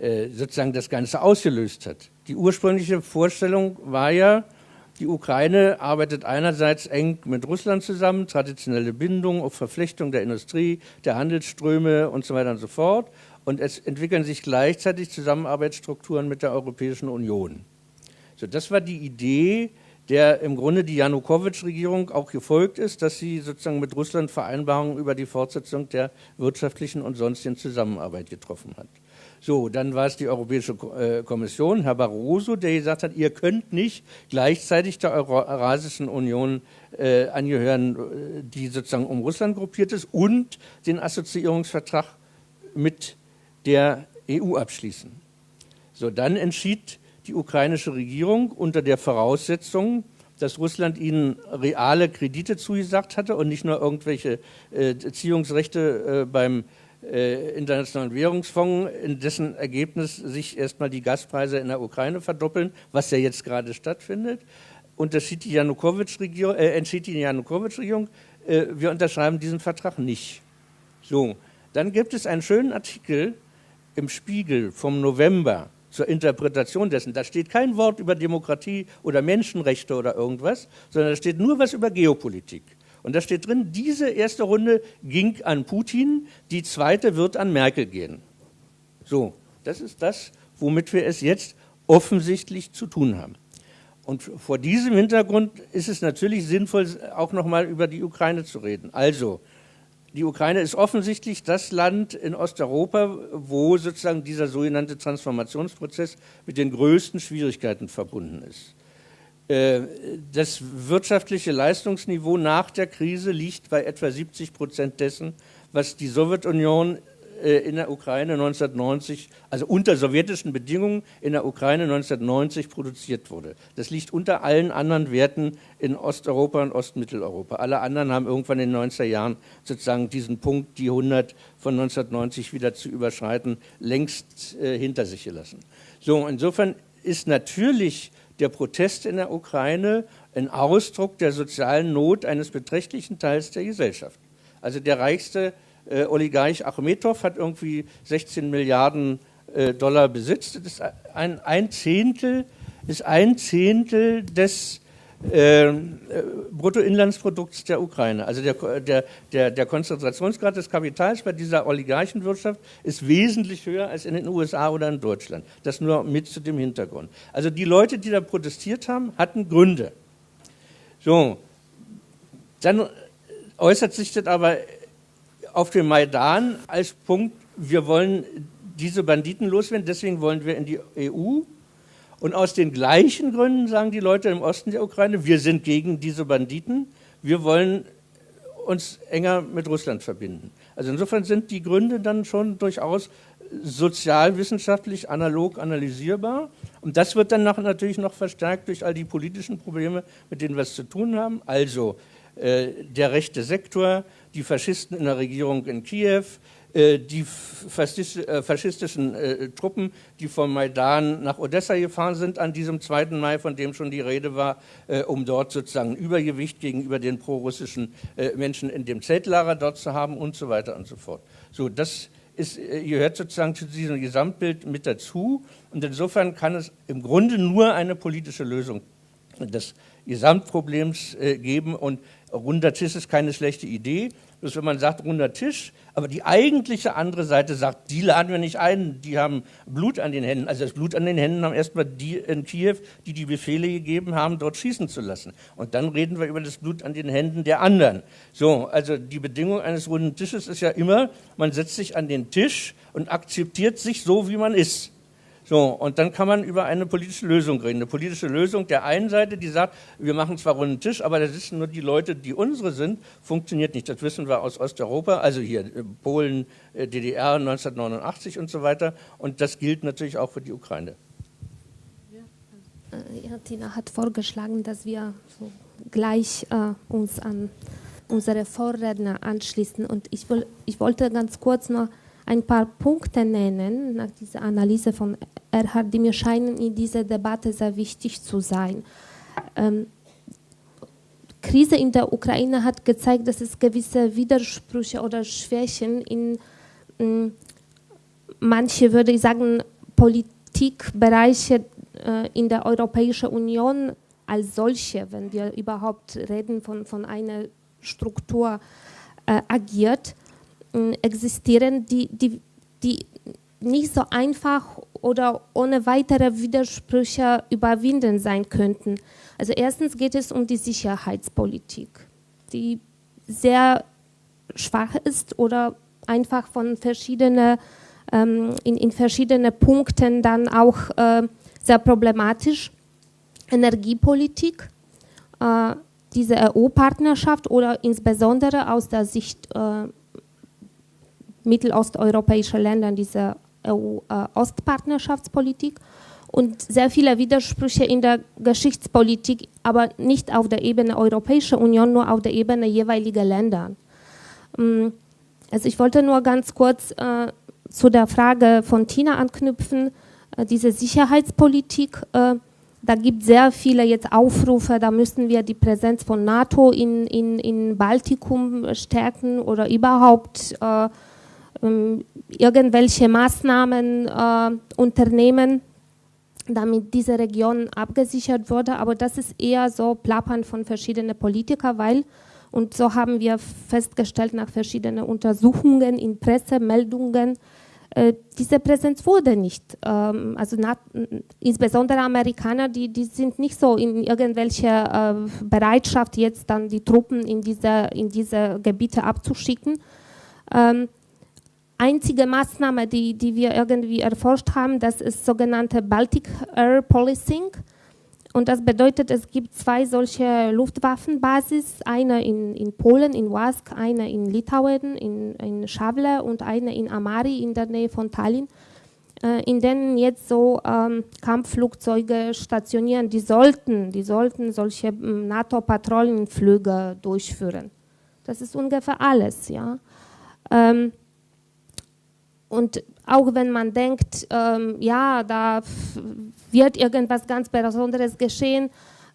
äh, sozusagen das Ganze ausgelöst hat. Die ursprüngliche Vorstellung war ja, Die Ukraine arbeitet einerseits eng mit Russland zusammen, traditionelle Bindungen auf Verflechtung der Industrie, der Handelsströme und so weiter und so fort. Und es entwickeln sich gleichzeitig Zusammenarbeitsstrukturen mit der Europäischen Union. So, das war die Idee, der im Grunde die Janukowitsch-Regierung auch gefolgt ist, dass sie sozusagen mit Russland Vereinbarungen über die Fortsetzung der wirtschaftlichen und sonstigen Zusammenarbeit getroffen hat. So, dann war es die Europäische äh, Kommission, Herr Barroso, der gesagt hat, ihr könnt nicht gleichzeitig der Eurasischen Union äh, angehören, äh, die sozusagen um Russland gruppiert ist, und den Assoziierungsvertrag mit der EU abschließen. So, dann entschied die ukrainische Regierung unter der Voraussetzung, dass Russland ihnen reale Kredite zugesagt hatte und nicht nur irgendwelche äh, Ziehungsrechte äh, beim äh, Internationalen Währungsfonds, in dessen Ergebnis sich erstmal die Gaspreise in der Ukraine verdoppeln, was ja jetzt gerade stattfindet. Unterschied die Janukowitsch-Regierung, äh, entschied die Janukowitsch-Regierung, äh, wir unterschreiben diesen Vertrag nicht. So, dann gibt es einen schönen Artikel im Spiegel vom November zur Interpretation dessen. Da steht kein Wort über Demokratie oder Menschenrechte oder irgendwas, sondern da steht nur was über Geopolitik. Und da steht drin, diese erste Runde ging an Putin, die zweite wird an Merkel gehen. So, das ist das, womit wir es jetzt offensichtlich zu tun haben. Und vor diesem Hintergrund ist es natürlich sinnvoll, auch nochmal über die Ukraine zu reden. Also, die Ukraine ist offensichtlich das Land in Osteuropa, wo sozusagen dieser sogenannte Transformationsprozess mit den größten Schwierigkeiten verbunden ist. Äh, das wirtschaftliche Leistungsniveau nach der Krise liegt bei etwa 70 Prozent dessen, was die Sowjetunion in der Ukraine 1990, also unter sowjetischen Bedingungen in der Ukraine 1990 produziert wurde. Das liegt unter allen anderen Werten in Osteuropa und Ostmitteleuropa. Alle anderen haben irgendwann in den 90er Jahren sozusagen diesen Punkt, die 100 von 1990 wieder zu überschreiten, längst äh, hinter sich gelassen. So, insofern ist natürlich der Protest in der Ukraine ein Ausdruck der sozialen Not eines beträchtlichen Teils der Gesellschaft. Also der reichste äh, Oligarch Achmetow hat irgendwie 16 Milliarden äh, Dollar Besitz. Das ist ein, ein, Zehntel, ist ein Zehntel des äh, äh, Bruttoinlandsprodukts der Ukraine. Also der, der, der, der, Konzentrationsgrad des Kapitals bei dieser Oligarchenwirtschaft ist wesentlich höher als in den USA oder in Deutschland. Das nur mit zu dem Hintergrund. Also die Leute, die da protestiert haben, hatten Gründe. So, dann äußert sich das aber auf dem Maidan als Punkt, wir wollen diese Banditen loswerden, deswegen wollen wir in die EU. Und aus den gleichen Gründen sagen die Leute im Osten der Ukraine, wir sind gegen diese Banditen, wir wollen uns enger mit Russland verbinden. Also insofern sind die Gründe dann schon durchaus sozialwissenschaftlich analog analysierbar. Und das wird dann natürlich noch verstärkt durch all die politischen Probleme, mit denen wir es zu tun haben. Also äh, der rechte Sektor, die Faschisten in der Regierung in Kiew, äh, die äh, faschistischen äh, Truppen, die vom Maidan nach Odessa gefahren sind an diesem 2. Mai, von dem schon die Rede war, um dort sozusagen Übergewicht gegenüber den prorussischen Menschen in dem Zeltlager dort zu haben und so weiter und so fort. So, das ist, gehört sozusagen zu diesem Gesamtbild mit dazu und insofern kann es im Grunde nur eine politische Lösung des Gesamtproblems geben und runder Tisch ist keine schlechte Idee. Bloß wenn man sagt runder Tisch, aber die eigentliche andere Seite sagt, die laden wir nicht ein, die haben Blut an den Händen. Also das Blut an den Händen haben erstmal die in Kiew, die die Befehle gegeben haben, dort schießen zu lassen. Und dann reden wir über das Blut an den Händen der anderen. So, also die Bedingung eines runden Tisches ist ja immer, man setzt sich an den Tisch und akzeptiert sich so, wie man ist. So, und dann kann man über eine politische Lösung reden. Eine politische Lösung der einen Seite, die sagt, wir machen zwar runden Tisch, aber da sitzen nur die Leute, die unsere sind, funktioniert nicht. Das wissen wir aus Osteuropa, also hier äh, Polen, äh, DDR 1989 und so weiter. Und das gilt natürlich auch für die Ukraine. Ja, Tina hat vorgeschlagen, dass wir so gleich äh, uns an unsere Vorredner anschließen. Und ich, will, ich wollte ganz kurz noch ein paar Punkte nennen nach dieser Analyse von Erhard, die mir scheinen in dieser Debatte sehr wichtig zu sein. Ähm, Krise in der Ukraine hat gezeigt, dass es gewisse Widersprüche oder Schwächen in äh, manche, würde ich sagen, Politikbereiche äh, in der Europäischen Union als solche, wenn wir überhaupt reden von, von einer Struktur, äh, agiert, existieren, die, die, die nicht so einfach oder ohne weitere Widersprüche überwinden sein könnten. Also erstens geht es um die Sicherheitspolitik, die sehr schwach ist oder einfach von verschiedenen ähm, in, in verschiedenen Punkten dann auch äh, sehr problematisch. Energiepolitik, äh, diese EU-Partnerschaft oder insbesondere aus der Sicht äh, mittelosteuropäischer Länder diese EU-Ostpartnerschaftspolitik und sehr viele Widersprüche in der Geschichtspolitik, aber nicht auf der Ebene Europäischer Union, nur auf der Ebene jeweiliger Länder. Mm, also ich wollte nur ganz kurz äh, zu der Frage von Tina anknüpfen, äh, diese Sicherheitspolitik. Äh, da gibt es sehr viele jetzt Aufrufe, da müssen wir die Präsenz von NATO in, in, in Baltikum stärken oder überhaupt äh, irgendwelche Maßnahmen äh, unternehmen, damit diese Region abgesichert wurde. Aber das ist eher so Plappern von verschiedenen Politikern, weil, und so haben wir festgestellt nach verschiedenen Untersuchungen in Pressemeldungen, äh, diese Präsenz wurde nicht. Ähm, also insbesondere Amerikaner, die, die sind nicht so in irgendwelcher äh, Bereitschaft, jetzt dann die Truppen in diese, in diese Gebiete abzuschicken. Ähm, einzige Maßnahme, die, die wir irgendwie erforscht haben, das ist sogenannte Baltic Air Policing. Und das bedeutet, es gibt zwei solche Luftwaffenbasis, eine in, in Polen, in Wask, eine in Litauen, in, in Schawle und eine in Amari in der Nähe von Tallinn, äh, in denen jetzt so ähm, Kampfflugzeuge stationieren. Die sollten, die sollten solche ähm, NATO-Patrouillenflüge durchführen. Das ist ungefähr alles, ja. Ähm, und auch wenn man denkt, ähm, ja, da wird irgendwas ganz Besonderes geschehen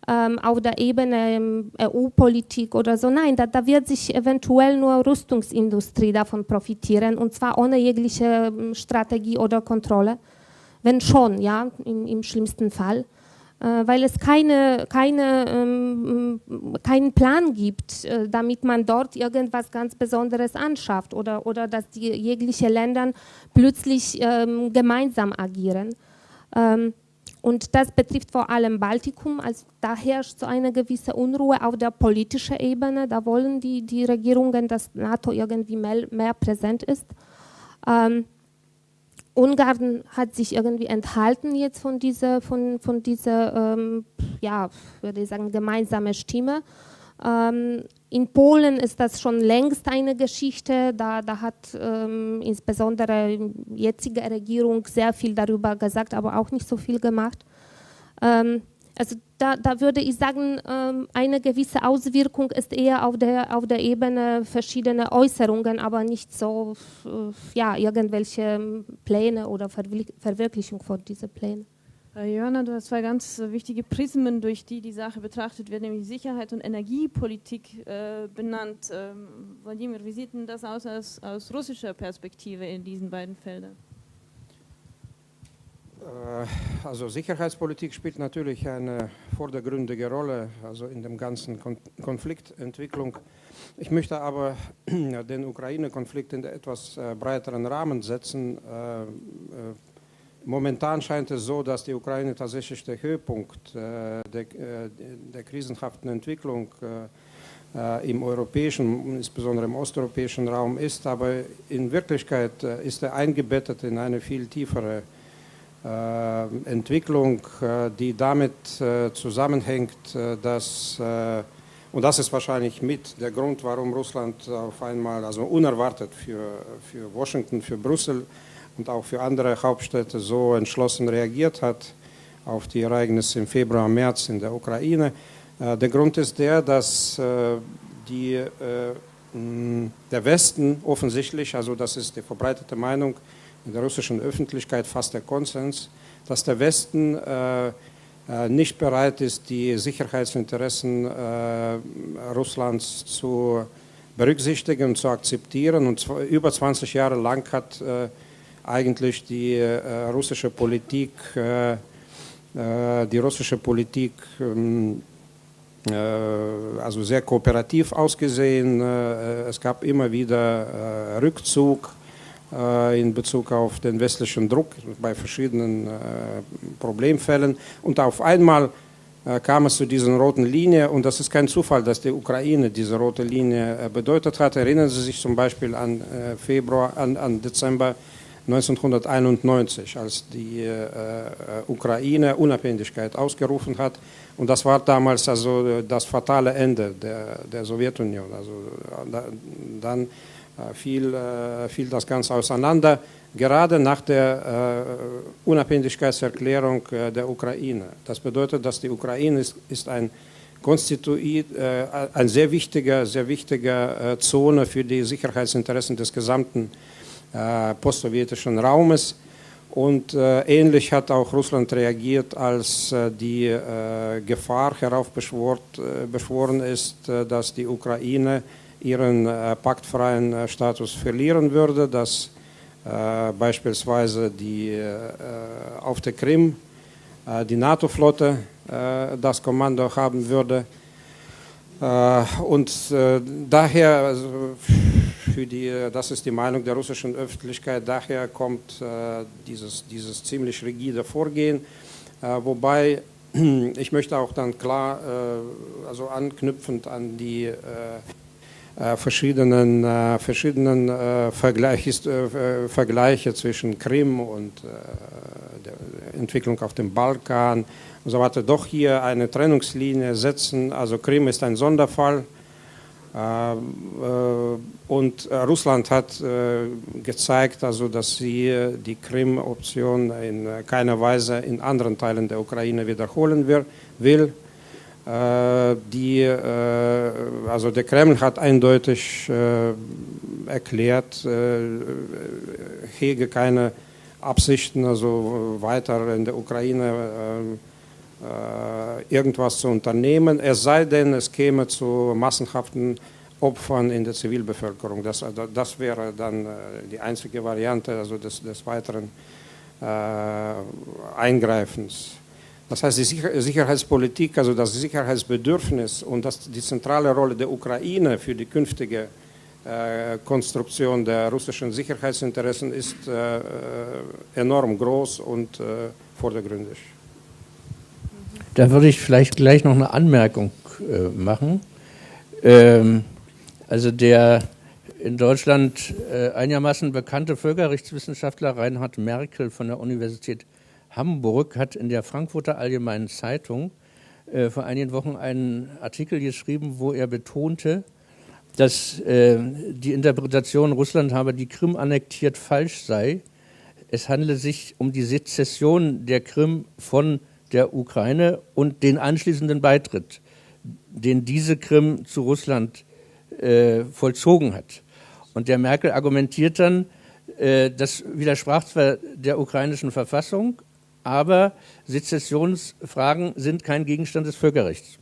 ähm, auf der Ebene ähm, EU-Politik oder so, nein, da, da, wird sich eventuell nur Rüstungsindustrie davon profitieren und zwar ohne jegliche ähm, Strategie oder Kontrolle, wenn schon, ja, im, im schlimmsten Fall. Äh, weil es keine, keine, ähm, keinen Plan gibt, äh, damit man dort irgendwas ganz Besonderes anschafft oder, oder dass die jegliche Länder plötzlich ähm, gemeinsam agieren. Ähm, und das betrifft vor allem Baltikum, also da herrscht so eine gewisse Unruhe auf der politischen Ebene. Da wollen die, die Regierungen, dass NATO irgendwie mehr, mehr präsent ist. Ähm, Ungarn hat sich irgendwie enthalten jetzt von dieser, von, von dieser ähm, ja, würde ich sagen, gemeinsame Stimme. Ähm, in Polen ist das schon längst eine Geschichte. Da, da hat ähm, insbesondere die jetzige Regierung sehr viel darüber gesagt, aber auch nicht so viel gemacht. Ähm, also da, da, würde ich sagen, ähm, eine gewisse Auswirkung ist eher auf der, auf der Ebene verschiedener Äußerungen, aber nicht so äh, ja, irgendwelche Pläne oder Verwirklichung von diesen Plänen. Äh, Johanna, du hast zwei ganz äh, wichtige Prismen, durch die die Sache betrachtet wird, nämlich Sicherheit und Energiepolitik äh, benannt. Ähm, Wladimir, wie sieht denn das aus, aus aus russischer Perspektive in diesen beiden Feldern? Äh, also Sicherheitspolitik spielt natürlich eine vordergründige Rolle also in dem ganzen Kon Konfliktentwicklung. Ich möchte aber [CLEARS THROAT] den Ukraine-Konflikt in etwas äh, breiteren Rahmen setzen. Äh, momentan scheint es so, dass die Ukraine tatsächlich der Höhepunkt der, der krisenhaften Entwicklung im europäischen, insbesondere im osteuropäischen Raum ist, aber in Wirklichkeit ist er eingebettet in eine viel tiefere Entwicklung, äh, die damit äh, zusammenhängt, dass, und das ist wahrscheinlich mit der Grund, warum Russland auf einmal, also unerwartet für, für Washington, für Brüssel und auch für andere Hauptstädte so entschlossen reagiert hat auf die Ereignisse im Februar, März in der Ukraine. Der Grund ist der, dass die, der Westen offensichtlich, also das ist die verbreitete Meinung, in der russischen Öffentlichkeit fast der Konsens, dass der Westen äh, äh, nicht bereit ist, die Sicherheitsinteressen äh, Russlands zu berücksichtigen und zu akzeptieren. Und über 20 Jahre lang hat äh, eigentlich die äh, russische Politik äh, die russische Politik ähm, also sehr kooperativ ausgesehen. es gab immer wieder Rückzug in Bezug auf den westlichen Druck bei verschiedenen Problemfällen. Und auf einmal kam es zu dieser roten Linie und das ist kein Zufall, dass die Ukraine diese rote Linie bedeutet hat. Erinnern Sie sich zum Beispiel an Februar, an, an Dezember 1991, als die äh, Ukraine Unabhängigkeit ausgerufen hat. Und das war damals also das fatale Ende der, der Sowjetunion. Also da, dann äh, fiel, äh, fiel das Ganze auseinander gerade nach der äh, Unabhängigkeitserklärung äh, der Ukraine. Das bedeutet, dass die Ukraine ist, ist ein konstituiert äh, ein sehr wichtiger, sehr wichtiger äh, Zone für die Sicherheitsinteressen des gesamten äh, postsowjetischen Raumes. Und äh, ähnlich hat auch Russland reagiert, als äh, die Gefahr heraufbeschworen ist, dass die Ukraine ihren paktfreien Status verlieren würde, dass äh, beispielsweise die, äh, auf der Krim äh, die NATO-Flotte das Kommando haben würde. und daher, also für die, das ist die Meinung der russischen Öffentlichkeit, daher kommt dieses, dieses ziemlich rigide Vorgehen, wobei [CLEARS THROAT] ich möchte auch dann klar, also anknüpfend an die äh, verschiedenen, äh, verschiedenen äh, Vergleich, Vergleiche zwischen Krim und der Entwicklung auf dem Balkan und so weiter, doch hier eine Trennungslinie setzen. Also Krim ist ein Sonderfall. Und Russland hat gezeigt, also, dass sie die Krim-Option in keiner Weise in anderen Teilen der Ukraine wiederholen will. Äh, die, äh, also der Kreml hat eindeutig äh, erklärt, hege keine Absichten, also weiter in der Ukraine irgendwas zu unternehmen, es sei denn, es käme zu massenhaften Opfern in der Zivilbevölkerung. Das, das wäre dann die einzige Variante also des, des weiteren Eingreifens. Das heißt, die Sicherheitspolitik, also das Sicherheitsbedürfnis und das, die zentrale Rolle der Ukraine für die künftige äh, Konstruktion der russischen Sicherheitsinteressen ist äh, enorm groß und äh, vordergründig. Da würde ich vielleicht gleich noch eine Anmerkung äh, machen. Ähm, also der in Deutschland äh, einigermaßen bekannte Völkerrechtswissenschaftler Reinhard Merkel von der Universität Hamburg hat in der Frankfurter Allgemeinen Zeitung äh, vor einigen Wochen einen Artikel geschrieben, wo er betonte, dass äh, die Interpretation, Russland habe die Krim annektiert, falsch sei. Es handele sich um die Sezession der Krim von der Ukraine und den anschließenden Beitritt, den diese Krim zu Russland äh, vollzogen hat. Und der Merkel argumentiert dann, äh, das widersprach zwar der ukrainischen Verfassung, aber Sezessionsfragen sind kein Gegenstand des Völkerrechts.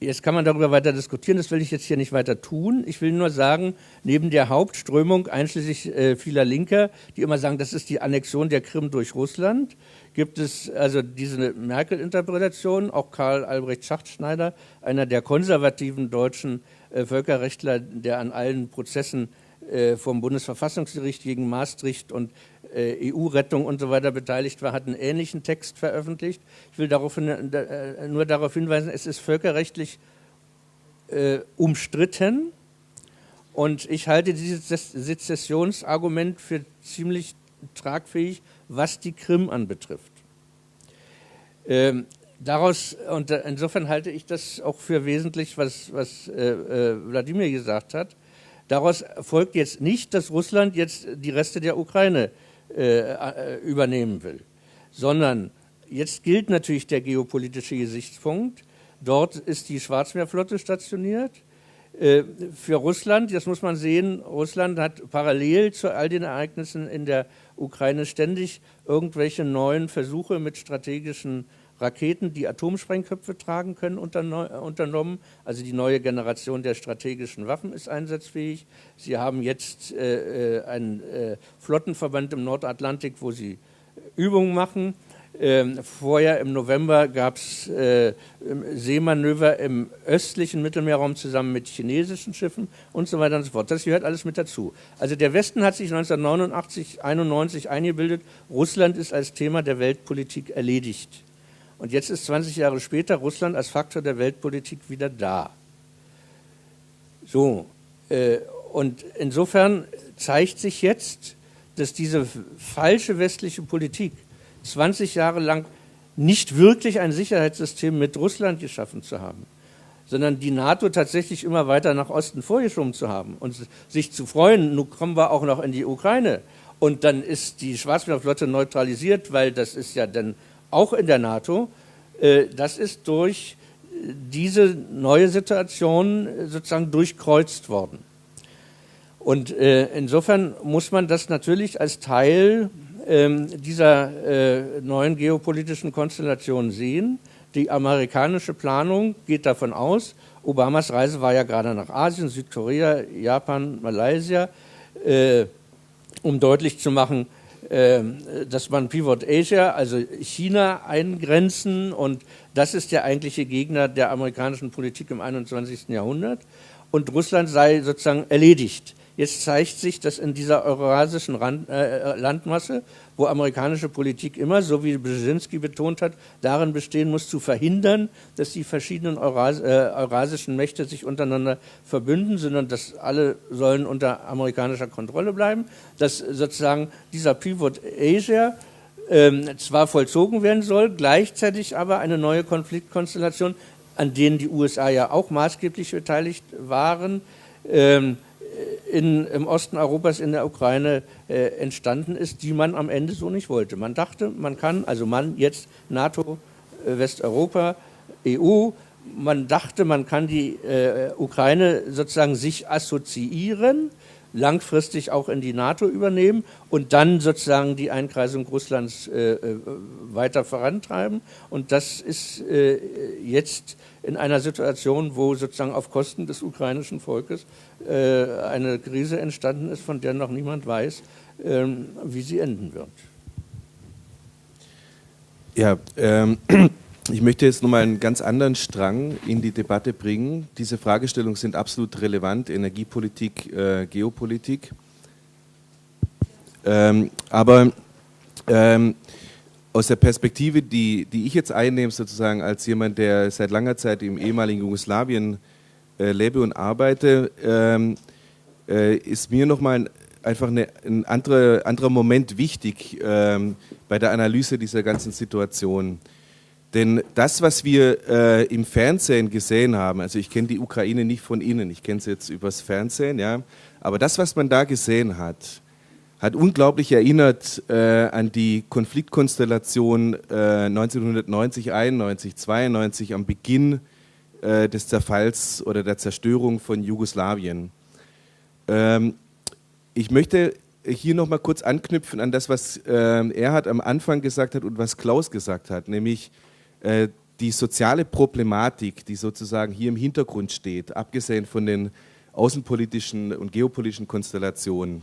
Jetzt kann man darüber weiter diskutieren, das will ich jetzt hier nicht weiter tun. Ich will nur sagen, neben der Hauptströmung, einschließlich äh, vieler Linker, die immer sagen, das ist die Annexion der Krim durch Russland, gibt es also diese Merkel-Interpretation, auch Karl Albrecht Schachtschneider, einer der konservativen deutschen äh, Völkerrechtler, der an allen Prozessen äh, vom Bundesverfassungsgericht gegen Maastricht und EU-Rettung und so weiter beteiligt war, hat einen ähnlichen Text veröffentlicht. Ich will darauf, äh, nur darauf hinweisen, es ist völkerrechtlich äh, umstritten und ich halte dieses Sezessionsargument für ziemlich tragfähig, was die Krim anbetrifft. Ähm, daraus, und insofern halte ich das auch für wesentlich, was, was äh, äh, Wladimir gesagt hat. Daraus folgt jetzt nicht, dass Russland jetzt die Reste der Ukraine äh, äh, übernehmen will, sondern jetzt gilt natürlich der geopolitische Gesichtspunkt. Dort ist die Schwarzmeerflotte stationiert. Äh, für Russland, das muss man sehen, Russland hat parallel zu all den Ereignissen in der Ukraine ständig irgendwelche neuen Versuche mit strategischen Raketen, die Atomsprengköpfe tragen können, unternommen. Also die neue Generation der strategischen Waffen ist einsatzfähig. Sie haben jetzt äh, äh einen äh, Flottenverband im Nordatlantik, wo sie Übungen machen. Ähm, vorher im November gab es äh, Seemanöver im östlichen Mittelmeerraum zusammen mit chinesischen Schiffen und so weiter und so fort. Das gehört alles mit dazu. Also der Westen hat sich 1989, 91 eingebildet, Russland ist als Thema der Weltpolitik erledigt. Und jetzt ist 20 Jahre später Russland als Faktor der Weltpolitik wieder da. So, äh, und insofern zeigt sich jetzt, dass diese falsche westliche Politik 20 Jahre lang nicht wirklich ein Sicherheitssystem mit Russland geschaffen zu haben, sondern die NATO tatsächlich immer weiter nach Osten vorgeschoben zu haben und sich zu freuen, nun kommen wir auch noch in die Ukraine. Und dann ist die Schwarzmeerflotte neutralisiert, weil das ist ja dann auch in der NATO. Äh, das ist durch diese neue Situation sozusagen durchkreuzt worden. Und äh, insofern muss man das natürlich als Teil ähm, dieser äh, neuen geopolitischen Konstellation sehen. Die amerikanische Planung geht davon aus, Obamas Reise war ja gerade nach Asien, Südkorea, Japan, Malaysia, äh, um deutlich zu machen, äh, dass man Pivot Asia, also China, eingrenzen und das ist der eigentliche Gegner der amerikanischen Politik im 21. Jahrhundert und Russland sei sozusagen erledigt. Jetzt zeigt sich, dass in dieser eurasischen Rand, äh, Landmasse, wo amerikanische Politik immer, so wie Brzezinski betont hat, darin bestehen muss, zu verhindern, dass die verschiedenen Euras, äh, eurasischen Mächte sich untereinander verbünden, sondern dass alle sollen unter amerikanischer Kontrolle bleiben, dass sozusagen dieser Pivot Asia ähm, zwar vollzogen werden soll, gleichzeitig aber eine neue Konfliktkonstellation, an denen die USA ja auch maßgeblich beteiligt waren, ähm, in, im Osten Europas in der Ukraine äh, entstanden ist, die man am Ende so nicht wollte. Man dachte, man kann, also man jetzt NATO, äh, Westeuropa, EU, man dachte, man kann die äh, Ukraine sozusagen sich assoziieren, langfristig auch in die NATO übernehmen und dann sozusagen die Einkreisung Russlands äh, äh weiter vorantreiben. Und das ist äh, jetzt in einer Situation, wo sozusagen auf Kosten des ukrainischen Volkes äh, eine Krise entstanden ist, von der noch niemand weiß, ähm, wie sie enden wird. Ja, ähm, [CLEARS THROAT] ich möchte jetzt nochmal einen ganz anderen Strang in die Debatte bringen. Diese Fragestellungen sind absolut relevant, Energiepolitik, äh, Geopolitik. Ähm, aber ähm, aus der Perspektive, die, die ich jetzt einnehme, sozusagen als jemand, der seit langer Zeit im ehemaligen Jugoslawien äh, lebe und arbeite, ähm, äh, ist mir nochmal einfach eine, ein anderer, anderer Moment wichtig ähm, bei der Analyse dieser ganzen Situation. Denn das, was wir äh, im Fernsehen gesehen haben, also ich kenne die Ukraine nicht von innen, ich kenne sie jetzt übers Fernsehen, ja, aber das, was man da gesehen hat, hat unglaublich erinnert äh, an die Konfliktkonstellation äh, 1990, 91, 92 am Beginn äh, des Zerfalls oder der Zerstörung von Jugoslawien. Ähm, ich möchte hier noch mal kurz anknüpfen an das, was äh, Erhard am Anfang gesagt hat und was Klaus gesagt hat, nämlich äh, die soziale Problematik, die sozusagen hier im Hintergrund steht, abgesehen von den außenpolitischen und geopolitischen Konstellationen.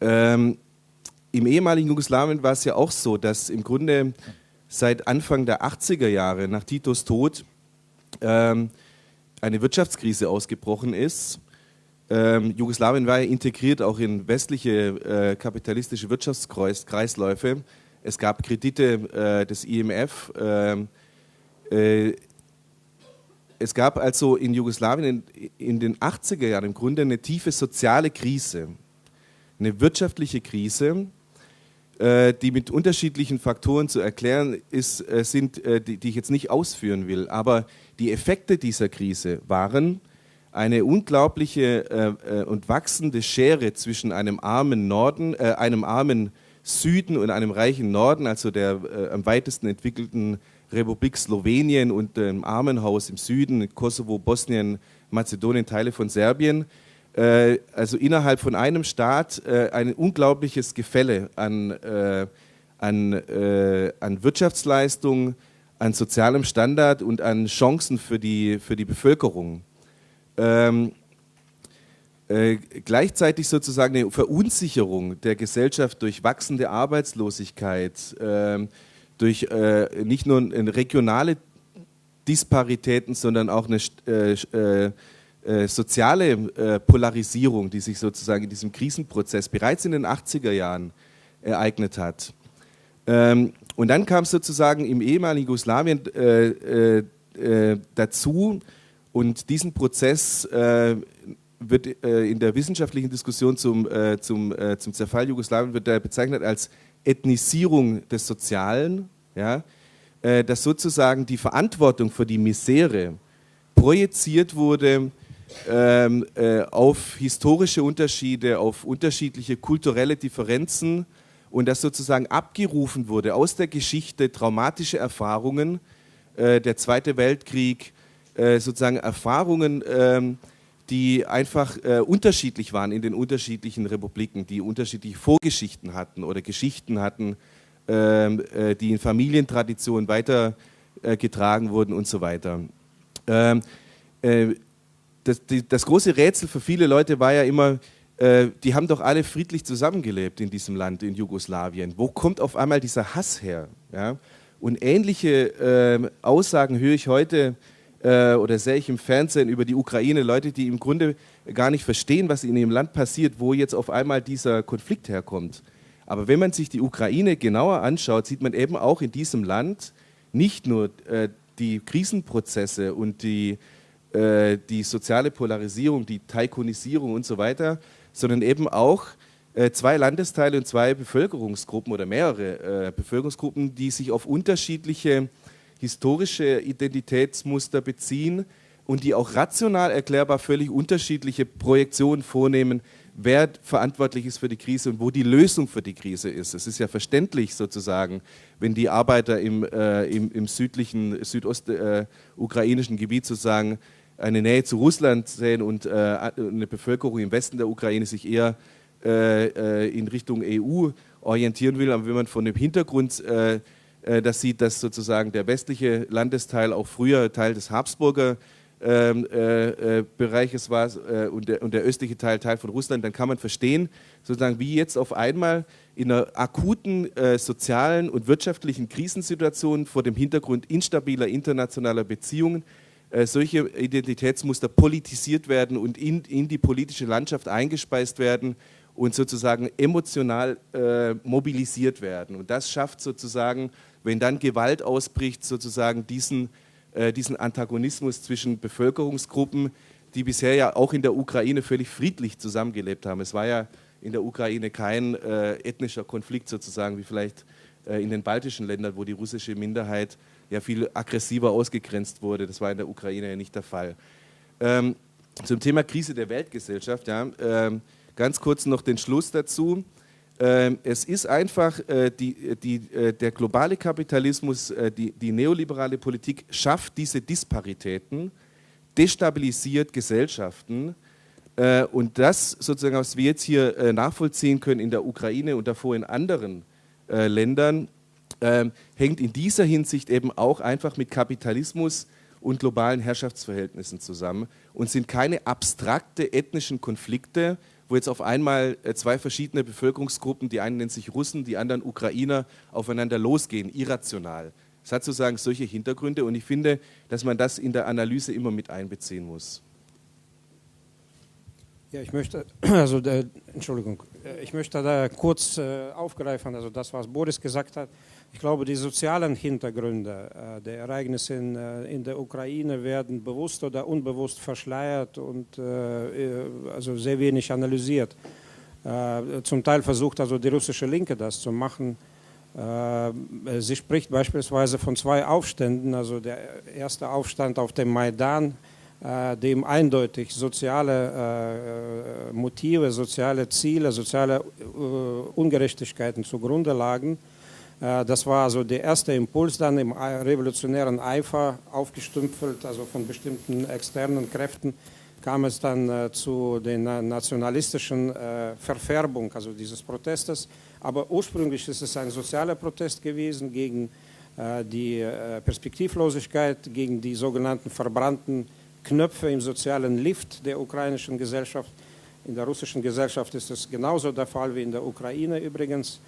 Ähm, Im ehemaligen Jugoslawien war es ja auch so, dass im Grunde seit Anfang der 80er Jahre, nach Titos Tod, ähm, eine Wirtschaftskrise ausgebrochen ist. Ähm, Jugoslawien war ja integriert auch in westliche äh, kapitalistische Wirtschaftskreisläufe. Es gab Kredite äh, des IMF. Ähm, äh, es gab also in Jugoslawien in, in den 80er Jahren im Grunde eine tiefe soziale Krise eine wirtschaftliche Krise, äh, die mit unterschiedlichen Faktoren zu erklären ist, äh, sind, äh, die, ich jetzt nicht ausführen will. Aber die Effekte dieser Krise waren eine unglaubliche und wachsende Schere zwischen einem armen Norden, einem armen Süden und einem reichen Norden, also der am weitesten entwickelten Republik Slowenien und dem Armenhaus im Süden, Kosovo, Bosnien, Mazedonien, Teile von Serbien also innerhalb von einem Staat äh, ein unglaubliches Gefälle an, äh, an, äh, an Wirtschaftsleistung, an sozialem Standard und an Chancen für die, für die Bevölkerung. Ähm, äh, gleichzeitig sozusagen eine Verunsicherung der Gesellschaft durch wachsende Arbeitslosigkeit, ähm, durch äh, nicht nur regionale Disparitäten, sondern auch eine äh, soziale äh, Polarisierung, die sich sozusagen in diesem Krisenprozess bereits in den 80er Jahren ereignet hat. Ähm, und dann kam es sozusagen im ehemaligen Jugoslawien äh, dazu und diesen Prozess wird in der wissenschaftlichen Diskussion zum, zum, zum Zerfall Jugoslawien wird bezeichnet als Ethnisierung des Sozialen, ja, dass sozusagen die Verantwortung für die Misere projiziert wurde ähm, äh, auf historische Unterschiede, auf unterschiedliche kulturelle Differenzen und das sozusagen abgerufen wurde aus der Geschichte, traumatische Erfahrungen, äh, der Zweite Weltkrieg, äh, sozusagen Erfahrungen, ähm, die einfach äh, unterschiedlich waren in den unterschiedlichen Republiken, die unterschiedliche Vorgeschichten hatten oder Geschichten hatten, ähm, äh, die in Familientraditionen weitergetragen wurden und so weiter. Ähm, äh, das, die, das große Rätsel für viele Leute war ja immer, äh, die haben doch alle friedlich zusammengelebt in diesem Land, in Jugoslawien. Wo kommt auf einmal dieser Hass her? Ja? Und ähnliche äh, Aussagen höre ich heute äh, oder sehe ich im Fernsehen über die Ukraine, Leute, die im Grunde gar nicht verstehen, was in ihrem Land passiert, wo jetzt auf einmal dieser Konflikt herkommt. Aber wenn man sich die Ukraine genauer anschaut, sieht man eben auch in diesem Land nicht nur äh, die Krisenprozesse und die äh, die soziale Polarisierung, die Taikonisierung und so weiter, sondern eben auch äh, zwei Landesteile und zwei Bevölkerungsgruppen oder mehrere äh, Bevölkerungsgruppen, die sich auf unterschiedliche historische Identitätsmuster beziehen und die auch rational erklärbar völlig unterschiedliche Projektionen vornehmen, wer verantwortlich ist für die Krise und wo die Lösung für die Krise ist. Es ist ja verständlich sozusagen, wenn die Arbeiter im, äh, im, im südlichen, südostukrainischen äh, Gebiet sozusagen eine Nähe zu Russland sehen und äh, eine Bevölkerung im Westen der Ukraine sich eher äh, äh in Richtung EU orientieren will. Aber wenn man von dem Hintergrund äh, äh, das sieht, dass sozusagen der westliche Landesteil auch früher Teil des Habsburger ähm, äh, Bereiches war und der, und, der, östliche Teil Teil von Russland, dann kann man verstehen, sozusagen wie jetzt auf einmal in einer akuten sozialen und wirtschaftlichen Krisensituation vor dem Hintergrund instabiler internationaler Beziehungen solche Identitätsmuster politisiert werden und in, in die politische Landschaft eingespeist werden und sozusagen emotional äh, mobilisiert werden. Und das schafft sozusagen, wenn dann Gewalt ausbricht, sozusagen diesen, äh, diesen Antagonismus zwischen Bevölkerungsgruppen, die bisher ja auch in der Ukraine völlig friedlich zusammengelebt haben. Es war ja in der Ukraine kein äh, ethnischer Konflikt sozusagen, wie vielleicht äh, in den baltischen Ländern, wo die russische Minderheit ja viel aggressiver ausgegrenzt wurde. Das war in der Ukraine ja nicht der Fall. Ähm, zum Thema Krise der Weltgesellschaft, ja, ähm, ganz kurz noch den Schluss dazu. Ähm, es ist einfach, äh, die, die, äh, der globale Kapitalismus, äh, die, die neoliberale Politik schafft diese Disparitäten, destabilisiert Gesellschaften. Äh, und das sozusagen, was wir jetzt hier äh, nachvollziehen können in der Ukraine und davor in anderen äh, Ländern, ähm, hängt in dieser Hinsicht eben auch einfach mit Kapitalismus und globalen Herrschaftsverhältnissen zusammen und sind keine abstrakte ethnischen Konflikte, wo jetzt auf einmal äh, zwei verschiedene Bevölkerungsgruppen, die einen nennen sich Russen, die anderen Ukrainer, aufeinander losgehen, irrational. Es hat sozusagen solche Hintergründe und ich finde, dass man das in der Analyse immer mit einbeziehen muss. Ja, ich möchte, [CLEARS THROAT] also, äh, Entschuldigung, äh, ich möchte da kurz aufgreifen, also das, was Boris gesagt hat. Ich glaube, die sozialen Hintergründe äh, der Ereignisse in, äh, in, der Ukraine werden bewusst oder unbewusst verschleiert und äh, also sehr wenig analysiert. Zum Teil versucht also die russische Linke das zu machen. Sie spricht beispielsweise von zwei Aufständen, also der erste Aufstand auf dem Maidan, dem eindeutig soziale Motive, soziale Ziele, soziale Ungerechtigkeiten zugrunde lagen das war also der erste Impuls dann im revolutionären Eifer aufgestümpfelt, also von bestimmten externen Kräften kam es dann äh, zu der nationalistischen äh, Verfärbung also dieses Protestes. Aber ursprünglich ist es ein sozialer Protest gewesen gegen äh, die äh, Perspektivlosigkeit, gegen die sogenannten verbrannten Knöpfe im sozialen Lift der ukrainischen Gesellschaft. In der russischen Gesellschaft ist es genauso der Fall wie in der Ukraine übrigens.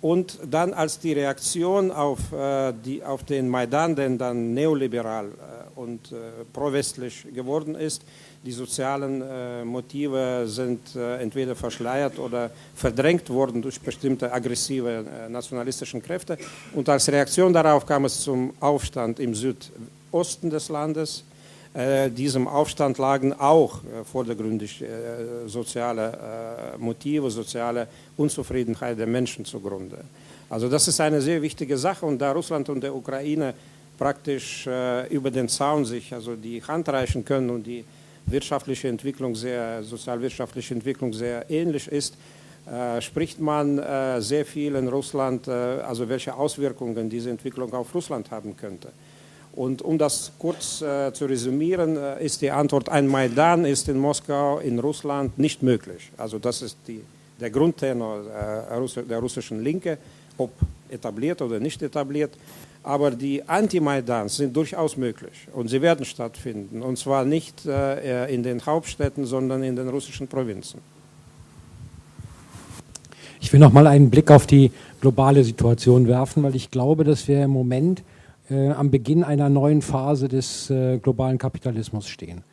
Und dann als die Reaktion auf, äh, die, auf den Maidan, der dann neoliberal äh, und äh, pro-westlich geworden ist, die sozialen äh, Motive sind äh, entweder verschleiert oder verdrängt worden durch bestimmte aggressive äh, nationalistische Kräfte. Und als Reaktion darauf kam es zum Aufstand im Südosten des Landes. Äh, diesem Aufstand lagen auch äh, vordergründig äh, soziale Motive, soziale Unzufriedenheit der Menschen zugrunde. Also das ist eine sehr wichtige Sache und da Russland und der Ukraine praktisch über den Zaun sich also die Hand reichen können und die wirtschaftliche Entwicklung sehr, sozialwirtschaftliche Entwicklung sehr ähnlich ist, spricht man sehr viel in Russland, also welche Auswirkungen diese Entwicklung auf Russland haben könnte. Und um das kurz äh, zu resümieren, äh, ist die Antwort, ein Maidan ist in Moskau, in Russland nicht möglich. Also das ist die, der Grundtenor äh, der russischen Linke, ob etabliert oder nicht etabliert. Aber die Anti-Maidans sind durchaus möglich und sie werden stattfinden. Und zwar nicht äh, in den Hauptstädten, sondern in den russischen Provinzen. Ich will noch mal einen Blick auf die globale Situation werfen, weil ich glaube, dass wir im Moment äh, am Beginn einer neuen Phase des äh, globalen Kapitalismus stehen.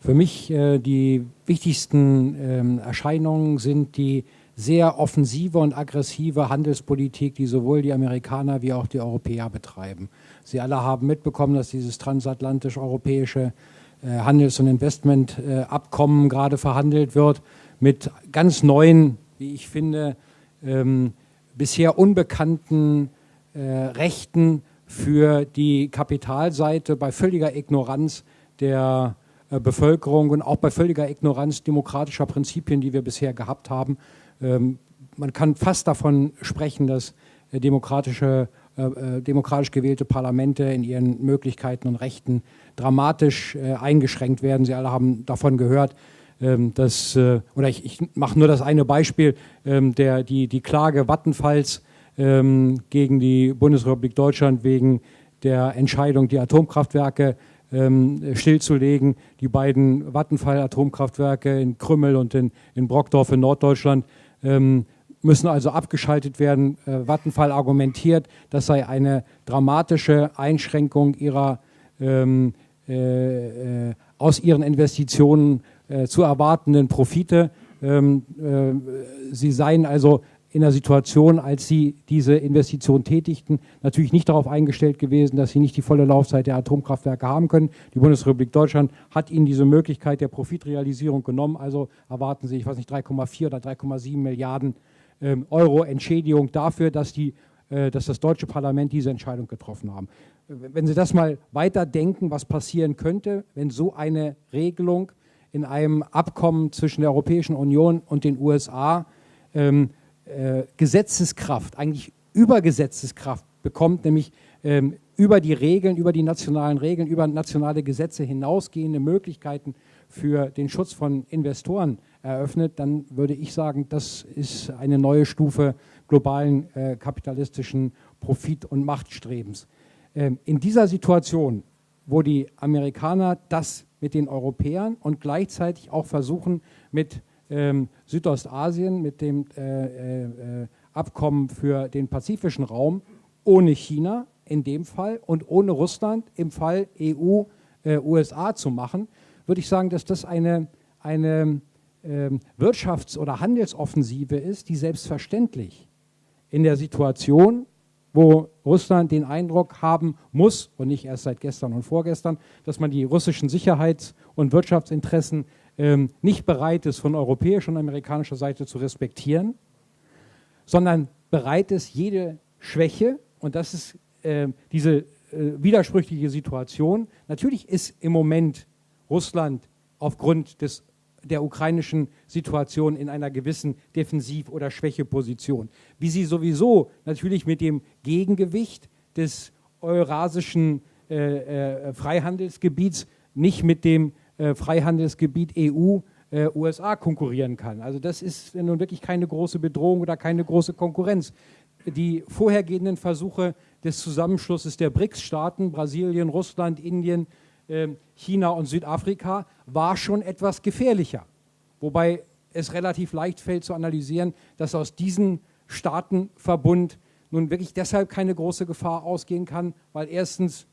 Für mich äh, die wichtigsten ähm, Erscheinungen sind die sehr offensive und aggressive Handelspolitik, die sowohl die Amerikaner wie auch die Europäer betreiben. Sie alle haben mitbekommen, dass dieses transatlantisch-europäische äh, Handels- und Investmentabkommen gerade verhandelt wird mit ganz neuen, wie ich finde, ähm, bisher unbekannten äh, Rechten für die Kapitalseite bei völliger Ignoranz der äh, Bevölkerung und auch bei völliger Ignoranz demokratischer Prinzipien, die wir bisher gehabt haben. Ähm, man kann fast davon sprechen, dass äh, demokratische, äh, demokratisch gewählte Parlamente in ihren Möglichkeiten und Rechten dramatisch eingeschränkt werden. Sie alle haben davon gehört, ähm, dass, oder ich, ich mache nur das eine Beispiel, ähm, der, die, die Klage Vattenfalls gegen die Bundesrepublik Deutschland wegen der Entscheidung, die Atomkraftwerke stillzulegen. Die beiden Vattenfall-Atomkraftwerke in Krümmel und in, in Brockdorf in Norddeutschland ähm, müssen also abgeschaltet werden. Äh, Vattenfall argumentiert, das sei eine dramatische Einschränkung ihrer, ähm, äh, äh, aus ihren Investitionen äh, zu erwartenden Profite. Ähm, äh, sie seien also in der Situation, als sie diese Investition tätigten, natürlich nicht darauf eingestellt gewesen, dass sie nicht die volle Laufzeit der Atomkraftwerke haben können. Die Bundesrepublik Deutschland hat ihnen diese Möglichkeit der Profitrealisierung genommen. Also erwarten sie, ich weiß nicht, 3,4 oder 3,7 Milliarden ähm, Euro Entschädigung dafür, dass, die, äh, dass das deutsche Parlament diese Entscheidung getroffen haben. Wenn Sie das mal weiterdenken, was passieren könnte, wenn so eine Regelung in einem Abkommen zwischen der Europäischen Union und den USA ähm, äh, Gesetzeskraft, eigentlich Übergesetzeskraft bekommt, nämlich ähm, über die Regeln, über die nationalen Regeln, über nationale Gesetze hinausgehende Möglichkeiten für den Schutz von Investoren eröffnet, dann würde ich sagen, das ist eine neue Stufe globalen äh, kapitalistischen Profit- und Machtstrebens. Ähm, in dieser Situation, wo die Amerikaner das mit den Europäern und gleichzeitig auch versuchen, mit ähm, Südostasien mit dem äh, äh, Abkommen für den pazifischen Raum ohne China in dem Fall und ohne Russland im Fall EU-USA äh, zu machen, würde ich sagen, dass das eine, eine ähm, Wirtschafts- oder Handelsoffensive ist, die selbstverständlich in der Situation, wo Russland den Eindruck haben muss, und nicht erst seit gestern und vorgestern, dass man die russischen Sicherheits- und Wirtschaftsinteressen ähm, nicht bereit ist, von europäischer und amerikanischer Seite zu respektieren, sondern bereit ist, jede Schwäche, und das ist äh, diese äh, widersprüchliche Situation, natürlich ist im Moment Russland aufgrund des, der ukrainischen Situation in einer gewissen Defensiv- oder Schwächeposition. Wie sie sowieso natürlich mit dem Gegengewicht des eurasischen äh, äh Freihandelsgebiets nicht mit dem äh, Freihandelsgebiet EU-USA äh, konkurrieren kann. Also das ist nun wirklich keine große Bedrohung oder keine große Konkurrenz. Die vorhergehenden Versuche des Zusammenschlusses der BRICS-Staaten, Brasilien, Russland, Indien, ähm, China und Südafrika, war schon etwas gefährlicher. Wobei es relativ leicht fällt zu analysieren, dass aus diesen Staatenverbund nun wirklich deshalb keine große Gefahr ausgehen kann, weil erstens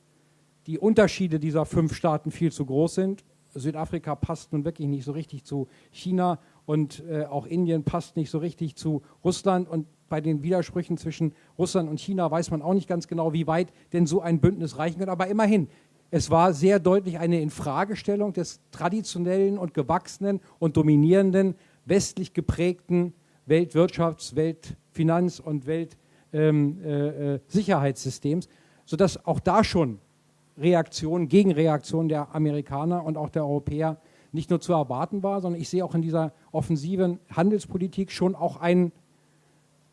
die Unterschiede dieser fünf Staaten viel zu groß sind. Südafrika passt nun wirklich nicht so richtig zu China und äh, auch Indien passt nicht so richtig zu Russland und bei den Widersprüchen zwischen Russland und China weiß man auch nicht ganz genau, wie weit denn so ein Bündnis reichen kann. Aber immerhin, es war sehr deutlich eine Infragestellung des traditionellen und gewachsenen und dominierenden westlich geprägten Weltwirtschafts-, Weltfinanz- und Weltsicherheitssystems, ähm, äh, äh sodass auch da schon Reaktionen, Gegenreaktionen der Amerikaner und auch der Europäer nicht nur zu erwarten war, sondern ich sehe auch in dieser offensiven Handelspolitik schon auch einen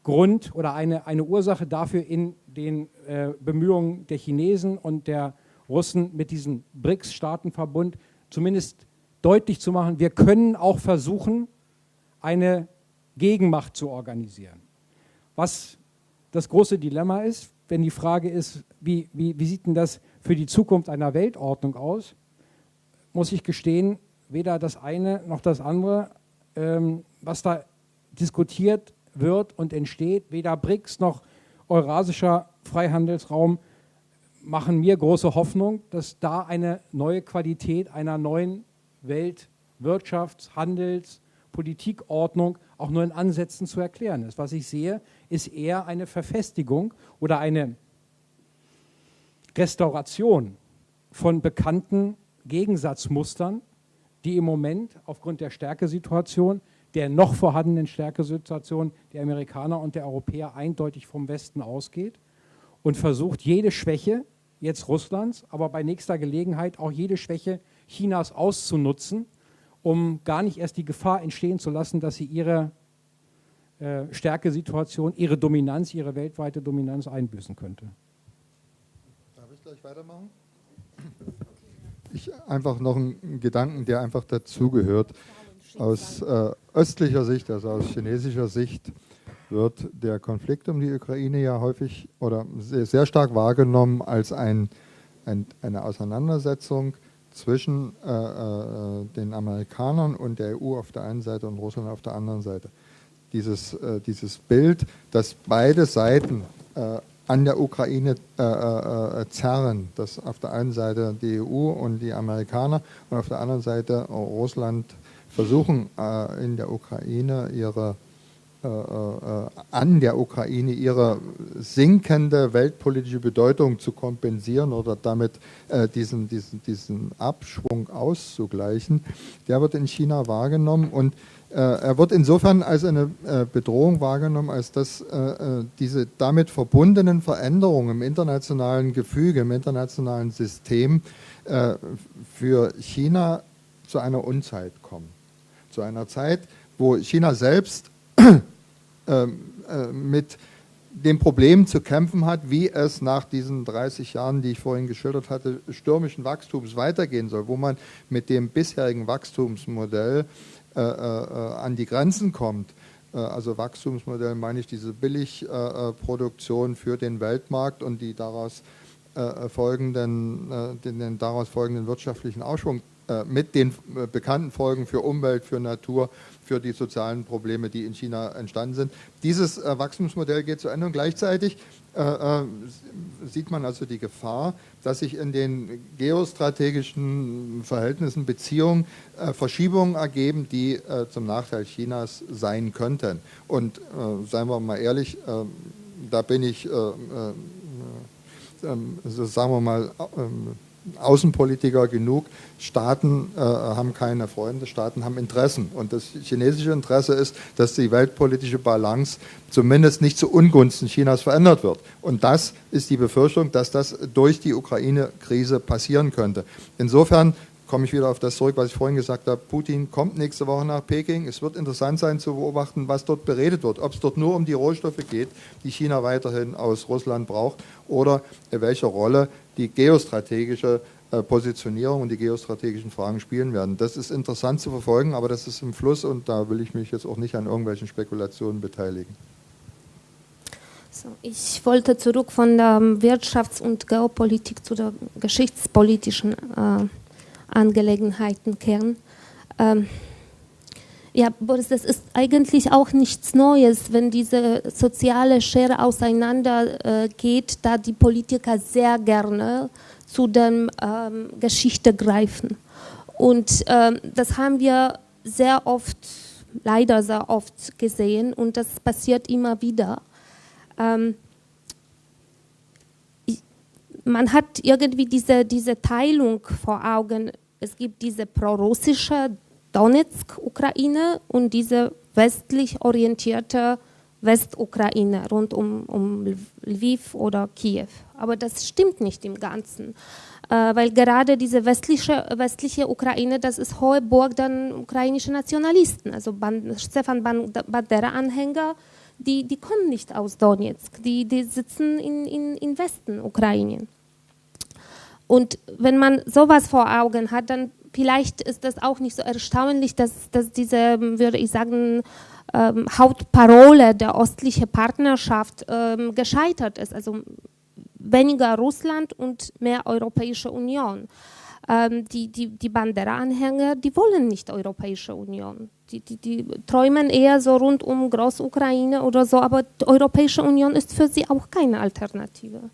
Grund oder eine, eine Ursache dafür in den äh, Bemühungen der Chinesen und der Russen mit diesem BRICS-Staatenverbund zumindest deutlich zu machen, wir können auch versuchen, eine Gegenmacht zu organisieren. Was das große Dilemma ist, wenn die Frage ist, wie, wie, wie sieht denn das für die Zukunft einer Weltordnung aus, muss ich gestehen, weder das eine noch das andere, ähm, was da diskutiert wird und entsteht, weder BRICS noch Eurasischer Freihandelsraum machen mir große Hoffnung, dass da eine neue Qualität einer neuen Weltwirtschafts-, Handels-, Politikordnung auch nur in Ansätzen zu erklären ist. Was ich sehe, ist eher eine Verfestigung oder eine Restauration von bekannten Gegensatzmustern, die im Moment aufgrund der Stärkesituation der noch vorhandenen Stärkesituation der Amerikaner und der Europäer eindeutig vom Westen ausgeht und versucht, jede Schwäche, jetzt Russlands, aber bei nächster Gelegenheit auch jede Schwäche Chinas auszunutzen, um gar nicht erst die Gefahr entstehen zu lassen, dass sie ihre äh, Stärkesituation, ihre Dominanz, ihre weltweite Dominanz einbüßen könnte. Darf ich gleich weitermachen? Ich einfach noch einen Gedanken, der einfach dazugehört. Aus äh, östlicher Sicht, also aus chinesischer Sicht, wird der Konflikt um die Ukraine ja häufig oder sehr, sehr stark wahrgenommen als ein, ein, eine Auseinandersetzung zwischen äh, äh, den Amerikanern und der EU auf der einen Seite und Russland auf der anderen Seite. Dieses, äh, dieses Bild, dass beide Seiten äh, an der Ukraine äh, äh, zerren, dass auf der einen Seite die EU und die Amerikaner und auf der anderen Seite Russland versuchen äh, in der Ukraine ihre äh, äh, an der Ukraine ihre sinkende weltpolitische Bedeutung zu kompensieren oder damit äh, diesen, diesen, diesen Abschwung auszugleichen, der wird in China wahrgenommen. Und äh, er wird insofern als eine äh, Bedrohung wahrgenommen, als dass äh, diese damit verbundenen Veränderungen im internationalen Gefüge, im internationalen System für China zu einer Unzeit kommen. Zu einer Zeit, wo China selbst [CLEARS THROAT] ähm, äh, mit dem Problem zu kämpfen hat, wie es nach diesen 30 Jahren, die ich vorhin geschildert hatte, stürmischen Wachstums weitergehen soll, wo man mit dem bisherigen Wachstumsmodell äh, äh, an die Grenzen kommt. Äh, also Wachstumsmodell meine ich diese Billigproduktion für den Weltmarkt und die daraus äh, folgenden, äh, den, den, daraus folgenden wirtschaftlichen Aufschwung äh, mit den äh, bekannten Folgen für Umwelt, für Natur, für die sozialen Probleme, die in China entstanden sind. Dieses äh, Wachstumsmodell geht zu Ende und gleichzeitig sieht man also die Gefahr, dass sich in den geostrategischen Verhältnissen, Beziehungen Verschiebungen ergeben, die zum Nachteil Chinas sein könnten. Und seien wir mal ehrlich, da bin ich, ähm, sagen wir mal, ähm, Außenpolitiker genug. Staaten äh, haben keine Freunde, Staaten haben Interessen. Und das chinesische Interesse ist, dass die weltpolitische Balance zumindest nicht zu Ungunsten Chinas verändert wird. Und das ist die Befürchtung, dass das durch die Ukraine-Krise passieren könnte. Insofern komme ich wieder auf das zurück, was ich vorhin gesagt habe. Putin kommt nächste Woche nach Peking. Es wird interessant sein zu beobachten, was dort beredet wird. Ob es dort nur um die Rohstoffe geht, die China weiterhin aus Russland braucht, oder welche Rolle die geostrategische äh, Positionierung und die geostrategischen Fragen spielen werden. Das ist interessant zu verfolgen, aber das ist im Fluss und da will ich mich jetzt auch nicht an irgendwelchen Spekulationen beteiligen. So, ich wollte zurück von der Wirtschafts- und Geopolitik zu den geschichtspolitischen äh, Angelegenheiten kehren. Ähm, Ja, Boris, das ist eigentlich auch nichts Neues, wenn diese soziale Schere auseinandergeht, äh, da die Politiker sehr gerne zu der ähm, Geschichte greifen. Und ähm, das haben wir sehr oft, leider sehr oft gesehen und das passiert immer wieder. Ähm, man hat irgendwie diese, diese Teilung vor Augen. Es gibt diese prorussische Donetsk-Ukraine und diese westlich orientierte Westukraine rund um, um Lviv oder Kiew. Aber das stimmt nicht im Ganzen, äh, weil gerade diese westliche, westliche Ukraine, das ist hohe Burg der ukrainischen Nationalisten, also Ban Stefan Bandera-Anhänger, die, die kommen nicht aus Donetsk, die, die sitzen in, in, in Westen Ukraine. Und wenn man sowas vor Augen hat, dann vielleicht ist das auch nicht so erstaunlich, dass, dass diese, würde ich sagen, ähm, Hauptparole der östlichen Partnerschaft ähm, gescheitert ist. Also weniger Russland und mehr Europäische Union. Ähm, die die, die Bandera-Anhänger, die wollen nicht Europäische Union. Die, die, die träumen eher so rund um Großukraine oder so, aber die Europäische Union ist für sie auch keine Alternative.